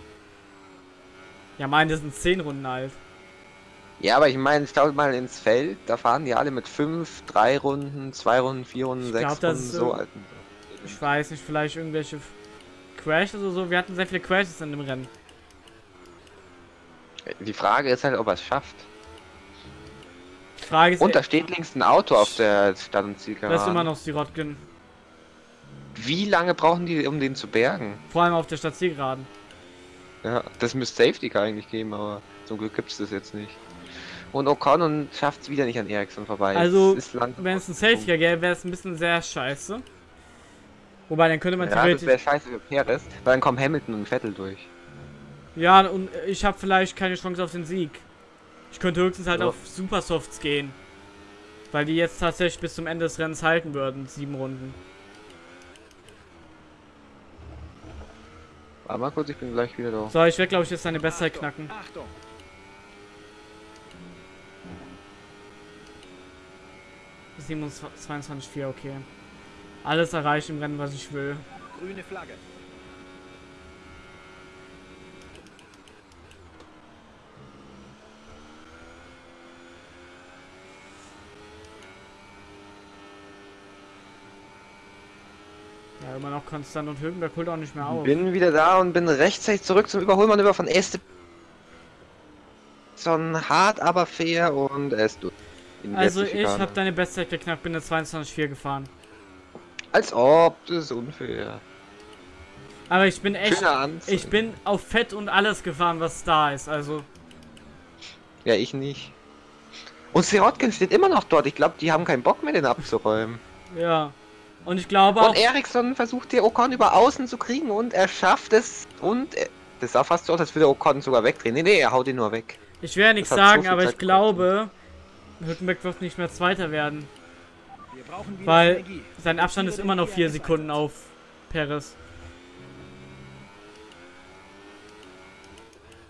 Ja, meine sind zehn Runden alt. Ja, aber ich meine, schaut mal ins Feld, da fahren die alle mit 5, 3 Runden, 2 Runden, 4 Runden, Ich 6 glaub, Runden, ist so so- alten. Ich weiß nicht, vielleicht irgendwelche Crashes oder so. Wir hatten sehr viele Crashes in dem Rennen. Die Frage ist halt, ob er es schafft. Die Frage ist, Und da steht links ein Auto auf der Stadt- und das ist immer noch Sirotkin. Wie lange brauchen die, um den zu bergen? Vor allem auf der Stadtzielgeraden. Ja, das müsste Safety Car eigentlich geben, aber zum Glück gibt es das jetzt nicht. Und Ocon schafft es wieder nicht an Ericsson vorbei. Also, Wenn es ein Safety gäbe, wäre es ein bisschen sehr scheiße. Wobei, dann könnte man Ja, das theoretisch. wäre scheiße für Perez, weil dann kommen Hamilton und Vettel durch. Ja, und ich habe vielleicht keine Chance auf den Sieg. Ich könnte höchstens halt Ja. auf Supersofts gehen. Weil die jetzt tatsächlich bis zum Ende des Rennens halten würden, sieben Runden. Warte mal kurz, ich bin gleich wieder da. So, ich werde glaube ich jetzt seine Bestzeit knacken. Achtung. Bis 22,4, okay. Alles erreicht im Rennen, was ich will. Grüne Flagge. Immer noch konstant und Hülkenberg holt auch nicht mehr auf. Bin wieder da und bin rechtzeitig zurück zum Überholmanöver von Este. So hart, aber fair und. In die Also ich habe deine Bestzeit geknackt, bin eine 22,4 gefahren. Als ob, das ist unfair. Aber ich bin echt, ich bin auf Fett und alles gefahren, was da ist. Also Ja, ich nicht. Und Sirotkin steht immer noch dort. Ich glaube, die haben keinen Bock mehr, den abzuräumen. ja. Und ich glaube auch, Und Eriksson versucht hier Ocon über außen zu kriegen und er schafft es. Und er, das sah fast so aus, als würde Ocon sogar wegdrehen. Nee, nee, er haut ihn nur weg. ich werde nichts hat so sagen, viel aber Zeit ich glaube, Hülkenberg wird nicht mehr Zweiter werden. Wir brauchen wieder Weil Energie. sein Abstand ist immer noch vier Sekunden auf Perez.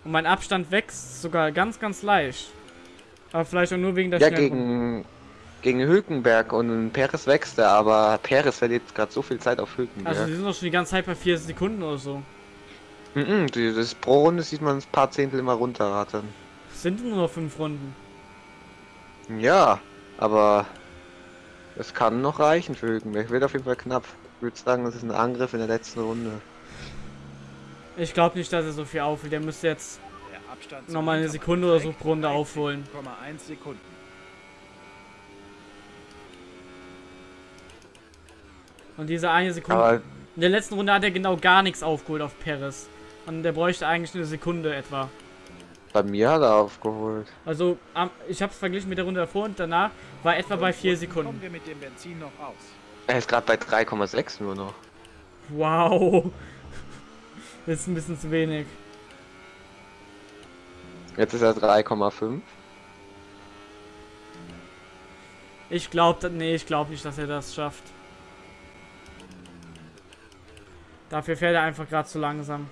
Und mein Abstand wächst sogar ganz, ganz leicht. Aber vielleicht auch nur wegen der Ja, Schnellpunkt. gegen, gegen Hülkenberg und Perez wächst er, aber Perez verliert gerade so viel Zeit auf Hülkenberg. Also die sind doch schon die ganze Zeit bei vier Sekunden oder so. Mhm, die- das pro Runde sieht man ein paar Zehntel immer runterrattern. Es sind nur noch fünf Runden. Ja, aber es kann noch reichen für Hülkenberg. Wird auf jeden Fall knapp. Ich würde sagen, das ist ein Angriff in der letzten Runde. Ich glaube nicht, dass er so viel aufholt. Der müsste jetzt Der Abstand zum nochmal eine Sekunde oder so pro Runde aufholen. 13,1 Sekunden. Und diese eine Sekunde. Aber In der letzten Runde hat er genau gar nichts aufgeholt auf Perez. Und der bräuchte eigentlich eine Sekunde etwa. bei mir hat er aufgeholt. Also, ich habe es verglichen mit der Runde davor und danach war etwa bei vier Fünf Runden Sekunden. Kommen wir mit dem Benzin noch aus. Er ist gerade bei 3,6 nur noch. Wow. Das ist ein bisschen zu wenig. Jetzt ist er 3,5. Ich glaube, nee, ich glaube nicht, dass er das schafft. Dafür fährt er einfach gerade zu langsam.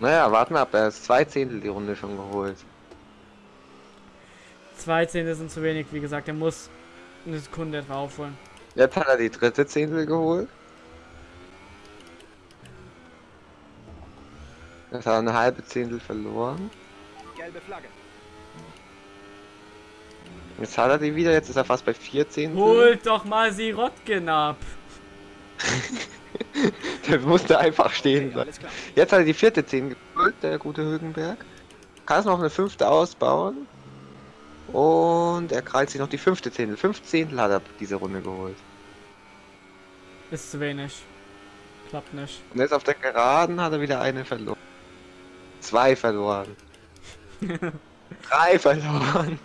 Naja, warten wir ab. Er ist zwei Zehntel die Runde schon geholt. Zwei Zehntel sind zu wenig, wie gesagt, er muss eine Sekunde etwa aufholen. Jetzt hat er die dritte Zehntel geholt. Jetzt hat er eine halbe Zehntel verloren. Gelbe Flagge. Jetzt hat er die wieder. Jetzt ist er fast bei vier Zehntel. Holt doch mal Sirotkin ab. Der musste einfach stehen Okay, bleiben. klar. Jetzt hat er die vierte Zehntel geholt, der gute Hülkenberg. Kann es noch eine fünfte ausbauen. Und er krallt sich noch die fünfte Zehntel. Fünf Zehntel hat er diese Runde geholt. Ist zu wenig. Klappt nicht. Und jetzt auf der Geraden hat er wieder eine verloren. Zwei verloren. Drei verloren.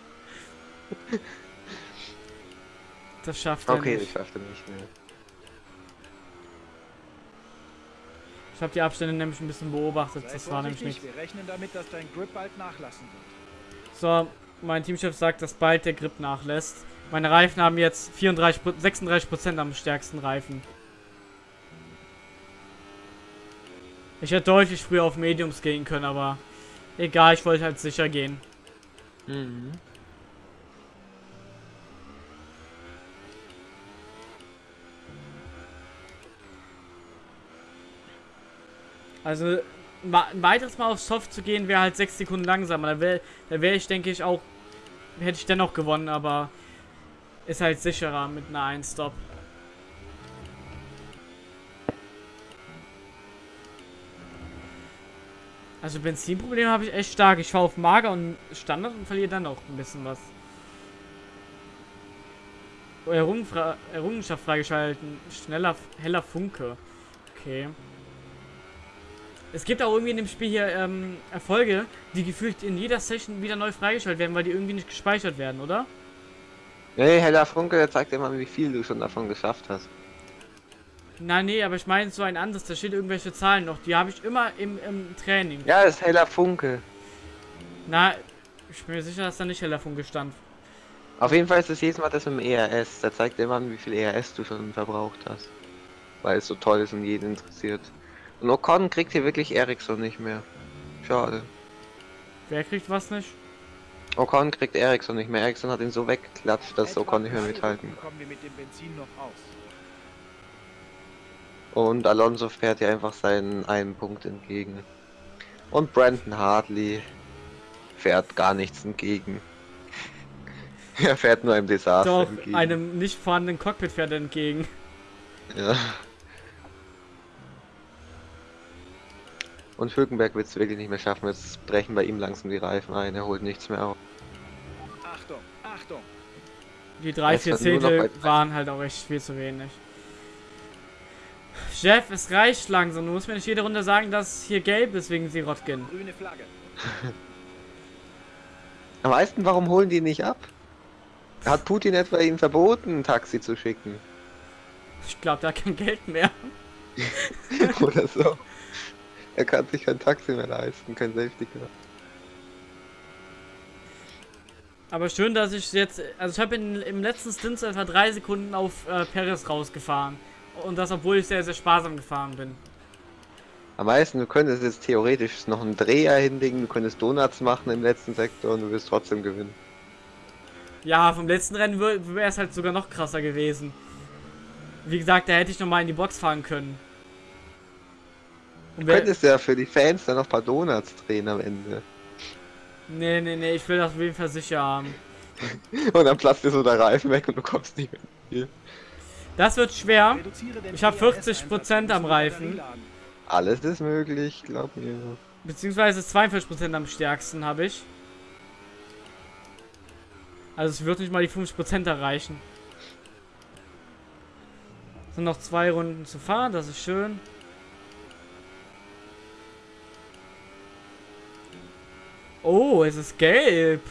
Das schafft er Okay, ich nicht. schaffte nicht mehr. Ich habe die Abstände nämlich ein bisschen beobachtet. Sei Das war nämlich rechnen damit, dass dein Grip bald nachlassen wird. So, mein Teamchef sagt, dass bald der Grip nachlässt. Meine Reifen haben jetzt 34, 36% am stärksten Reifen. Ich hätte deutlich früher auf Mediums gehen können, aber egal, ich wollte halt sicher gehen. Mhm. Also ein weiteres Mal auf Soft zu gehen, wäre halt 6 Sekunden langsamer. Da wäre wär ich, denke ich, auch. Hätte ich dennoch gewonnen, aber ist halt sicherer mit einer 1-Stop. Also Benzinprobleme habe ich echt stark. Ich fahre auf Mager und Standard und verliere dann noch ein bisschen was. Errungenschaft freigeschalten. Schneller, heller Funke. Okay. Es gibt auch irgendwie in dem Spiel hier ähm, Erfolge, die gefühlt in jeder Session wieder neu freigeschaltet werden, weil die irgendwie nicht gespeichert werden, oder? Nee, Heller Funke, der zeigt mal, wie viel du schon davon geschafft hast. Nein, nee, aber ich meine so ein anderes, da steht irgendwelche Zahlen noch, die habe ich immer im, im Training. Ja, das ist Heller Funke. Na, ich bin mir sicher, dass da nicht heller Funke stand. Auf jeden Fall ist es jedes Mal das mit dem ERS. Da zeigt mal, wie viel ERS du schon verbraucht hast. Weil es so toll ist und jeden interessiert. Und Ocon kriegt hier wirklich Ericsson nicht mehr. Schade. Wer kriegt was nicht? Ocon kriegt Ericsson nicht mehr. Ericsson hat ihn so weggeklatscht, dass Etwa Ocon nicht mehr mithalten. Runden kommen wir mit dem Benzin noch aus. Und Alonso fährt hier einfach seinen einen Punkt entgegen. Und Brandon Hartley fährt gar nichts entgegen. er fährt nur einem Desaster Doch, entgegen. einem nicht vorhandenen Cockpit fährt er entgegen. Ja. Und Hülkenberg wird es wirklich nicht mehr schaffen. Jetzt brechen bei ihm langsam die Reifen ein. Er holt nichts mehr auf. Achtung, Achtung. Die drei, Jetzt vier hat nur noch Zehntel bei- waren halt auch echt viel zu wenig. Chef, es reicht langsam. Du musst mir nicht jede Runde sagen, dass hier gelb ist wegen Sirotkin. Grüne Flagge. Am meisten, warum holen die nicht ab? Hat Putin etwa ihnen verboten, ein Taxi zu schicken? Ich glaube, da hat kein Geld mehr. Oder so. Er kann sich kein Taxi mehr leisten, kein Safety Car. Aber schön, dass ich jetzt. Also, ich habe im letzten Stint etwa drei Sekunden auf äh, Perez rausgefahren. Und das, obwohl ich sehr, sehr sparsam gefahren bin. Am meisten, du könntest jetzt theoretisch noch einen Dreher hinlegen, du könntest Donuts machen im letzten Sektor und du wirst trotzdem gewinnen. Ja, vom letzten Rennen wäre es halt sogar noch krasser gewesen. Wie gesagt, da hätte ich nochmal in die Box fahren können. Du könntest ja für die Fans dann noch ein paar Donuts drehen am Ende. nee, nee, nee, ich will das auf jeden Fall sicher haben. Und dann platzt dir so der Reifen weg und du kommst nicht mehr. Das wird schwer. Ich hab PRS 40% am Reifen. Alles ist möglich, glaub mir. Beziehungsweise 42% am stärksten habe ich. Also es wird nicht mal die 50% erreichen. Es sind noch zwei Runden zu fahren, das ist schön. Oh, es ist gelb.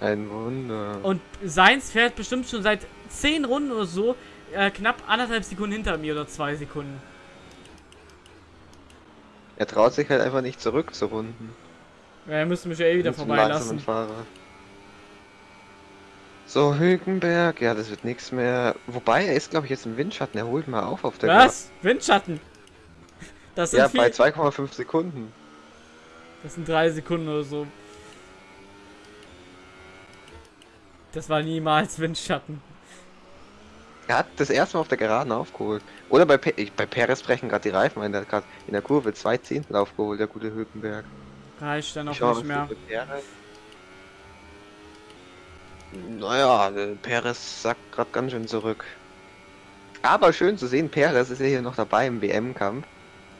Ein Wunder. Und seins fährt bestimmt schon seit 10 Runden oder so äh, knapp anderthalb Sekunden hinter mir oder zwei Sekunden. Er traut sich halt einfach nicht zurück zu runden. Ja, er müsste mich ja eh wieder vorbeilassen. Fahrer. So, Hülkenberg, ja, das wird nichts mehr. Wobei, er ist, glaube ich, jetzt im Windschatten. Er holt mal auf auf der Was? Windschatten? Das sind, Ja, bei 2,5 Sekunden. Das sind drei Sekunden oder so. Das war niemals Windschatten. Er hat das erste Mal auf der Geraden aufgeholt. Oder bei, Pe ich, bei Perez brechen gerade die Reifen ein. Der hat gerade in der Kurve zwei Zehntel aufgeholt, der gute Hülkenberg. Reicht dann auch nicht mehr. Naja, der Perez sackt gerade ganz schön zurück. Aber schön zu sehen, Perez ist ja hier noch dabei im WM-Kampf.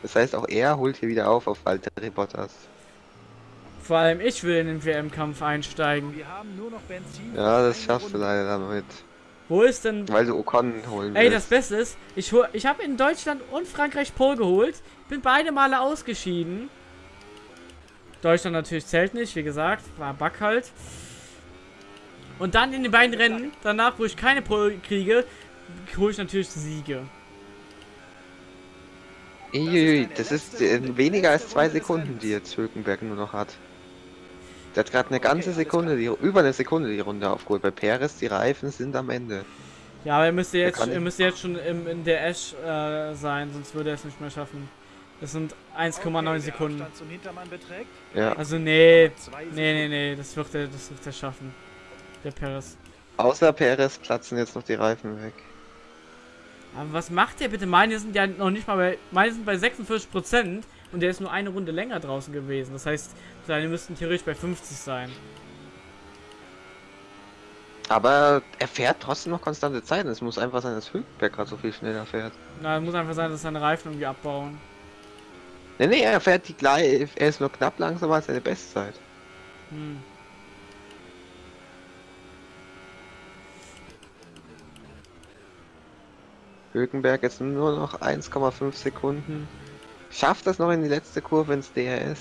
Das heißt, auch er holt hier wieder auf auf Valtteri Bottas. Vor allem ich will in den WM-Kampf einsteigen. Wir haben nur noch Benzin. Ja, das schaffst du leider damit. Wo ist denn... Weil du Ocon holen Ey, das willst. Beste ist, ich, hol- ich habe in Deutschland und Frankreich Pole geholt. Bin beide Male ausgeschieden. Deutschland natürlich zählt nicht, wie gesagt. War Bug halt. Und dann in den beiden Rennen, danach, wo ich keine Pole kriege, hole ich natürlich Siege. Das ist äh, weniger als zwei Sekunden, die jetzt Hülkenberg nur noch hat. Der hat gerade eine ganze Sekunde, die, über eine Sekunde die Runde aufgeholt. Bei Perez, die Reifen sind am Ende. Ja, aber er müsste jetzt, er müsste jetzt schon im, in der Ash äh, sein, sonst würde er es nicht mehr schaffen. Das sind 1,9 Okay, Sekunden. Der Abstand zum Hintermann beträgt Ja. Also nee, nee, nee, nee, das wird er, das wird er schaffen. Der Perez. Außer Perez platzen jetzt noch die Reifen weg. Aber was macht der bitte? Meine sind ja noch nicht mal bei, meine sind bei 46% und der ist nur eine Runde länger draußen gewesen. Das heißt, seine müssten theoretisch bei 50 sein. Aber er fährt trotzdem noch konstante Zeiten. Es muss einfach sein, dass Hülkenberg gerade so viel schneller fährt. Na, muss einfach sein, dass seine Reifen irgendwie abbauen. Nee, nee, er fährt die gleich. Er ist nur knapp langsamer als seine Bestzeit. Hm. Hülkenberg jetzt nur noch 1,5 Sekunden. Schafft das noch in die letzte Kurve ins DRS?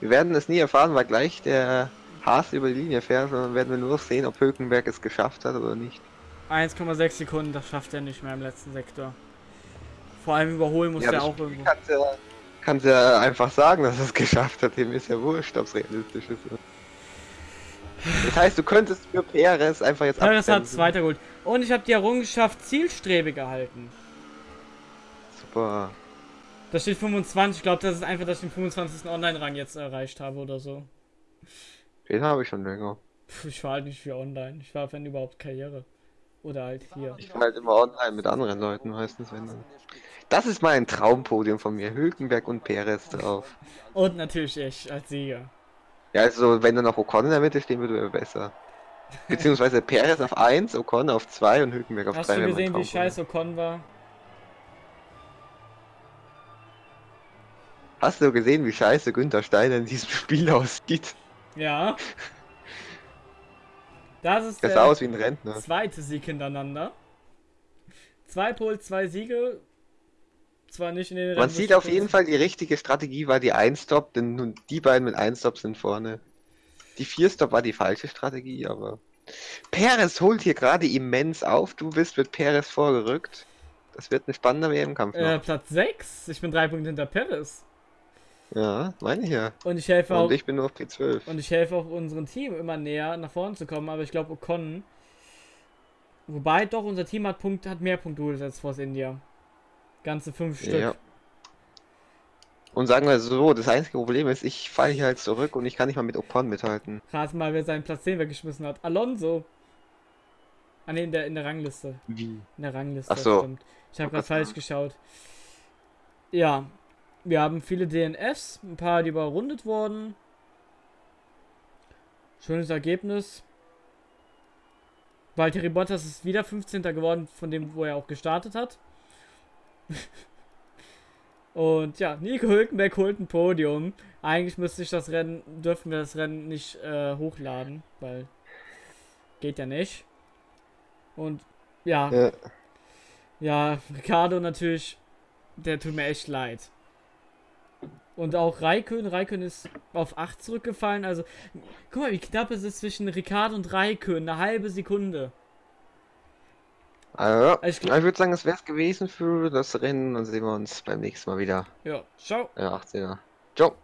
Wir werden es nie erfahren, weil gleich der Haas über die Linie fährt, sondern werden wir nur noch sehen, ob Hülkenberg es geschafft hat oder nicht. 1,6 Sekunden, das schafft er nicht mehr im letzten Sektor. Vor allem überholen muss er das auch irgendwo. kann's ja, kann's ja einfach sagen, dass es geschafft hat. Dem ist ja wurscht, ob es realistisch ist. Das heißt, du könntest für Perez einfach jetzt Perez hat zweiter geholt. Und ich habe die Errungenschaft Zielstrebe gehalten. Super. Da steht 25. Ich glaube, das ist einfach, dass ich den 25. Online-Rang jetzt erreicht habe oder so. Den habe ich schon länger. Pff, ich war halt nicht für online. Ich war, wenn überhaupt, Karriere. Oder halt hier. Ich war halt immer online mit anderen Leuten meistens, wenn dann. Das ist mein Traumpodium von mir. Hülkenberg und Perez drauf. Und natürlich ich als Sieger. Ja, also wenn dann noch Ocon in der Mitte stehen würde, wäre besser. Beziehungsweise Perez auf 1, Ocon auf 2 und Hülkenberg auf 3. Hast du gesehen, wie scheiße Ocon war? Hast du gesehen, wie scheiße Günther Steiner in diesem Spiel aussieht? Ja. Das ist Er der aus wie ein Rentner. zweite Sieg hintereinander. Zwei Pole, zwei Siege. Zwar nicht in den Man Rennen, sieht auf jeden Fall, die richtige Strategie war die 1-Stop, denn nun die beiden mit 1-Stop sind vorne. Die 4-Stop war die falsche Strategie, aber. Perez holt hier gerade immens auf. Du bist mit Perez vorgerückt. Das wird ein spannender WM-Kampf. Äh. Platz 6. Ich bin drei Punkte hinter Perez. Ja, meine ich ja. Und ich helfe auch. Und ich bin nur auf P12. Und ich helfe auch unserem Team immer näher nach vorne zu kommen, aber ich glaube Ocon. Wobei doch unser Team hat Punkt, hat mehr Punkte geholt als Force India. Ganze fünf Stück. Ja. Und sagen wir so, das einzige Problem ist, ich falle hier halt zurück und ich kann nicht mal mit Ocon mithalten. Rat mal, wer seinen Platz 10 weggeschmissen hat. Alonso. Ah ne, in der, in der Rangliste. Wie? In der Rangliste. Ach so. Stimmt. Ich habe gerade falsch geschaut. Ja. Wir haben viele DNFs, ein paar, die überrundet wurden. Schönes Ergebnis. Valtteri Bottas ist wieder 15. geworden, von dem, wo er auch gestartet hat. Und ja, Nico Hülkenberg holt ein Podium. Eigentlich müsste ich das Rennen, dürfen wir das Rennen nicht äh, hochladen, weil geht ja nicht. Und ja, Ja. ja, Ricardo natürlich, der tut mir echt leid. Und auch Raikön, Raikön ist auf 8 zurückgefallen. Also, guck mal, wie knapp es ist zwischen Ricardo und Raikön. Eine halbe Sekunde. Also, Also ich ich, würde sagen, das wäre es gewesen für das Rennen. Dann sehen wir uns beim nächsten Mal wieder. Ja, ciao. Ja, 18er. Ciao.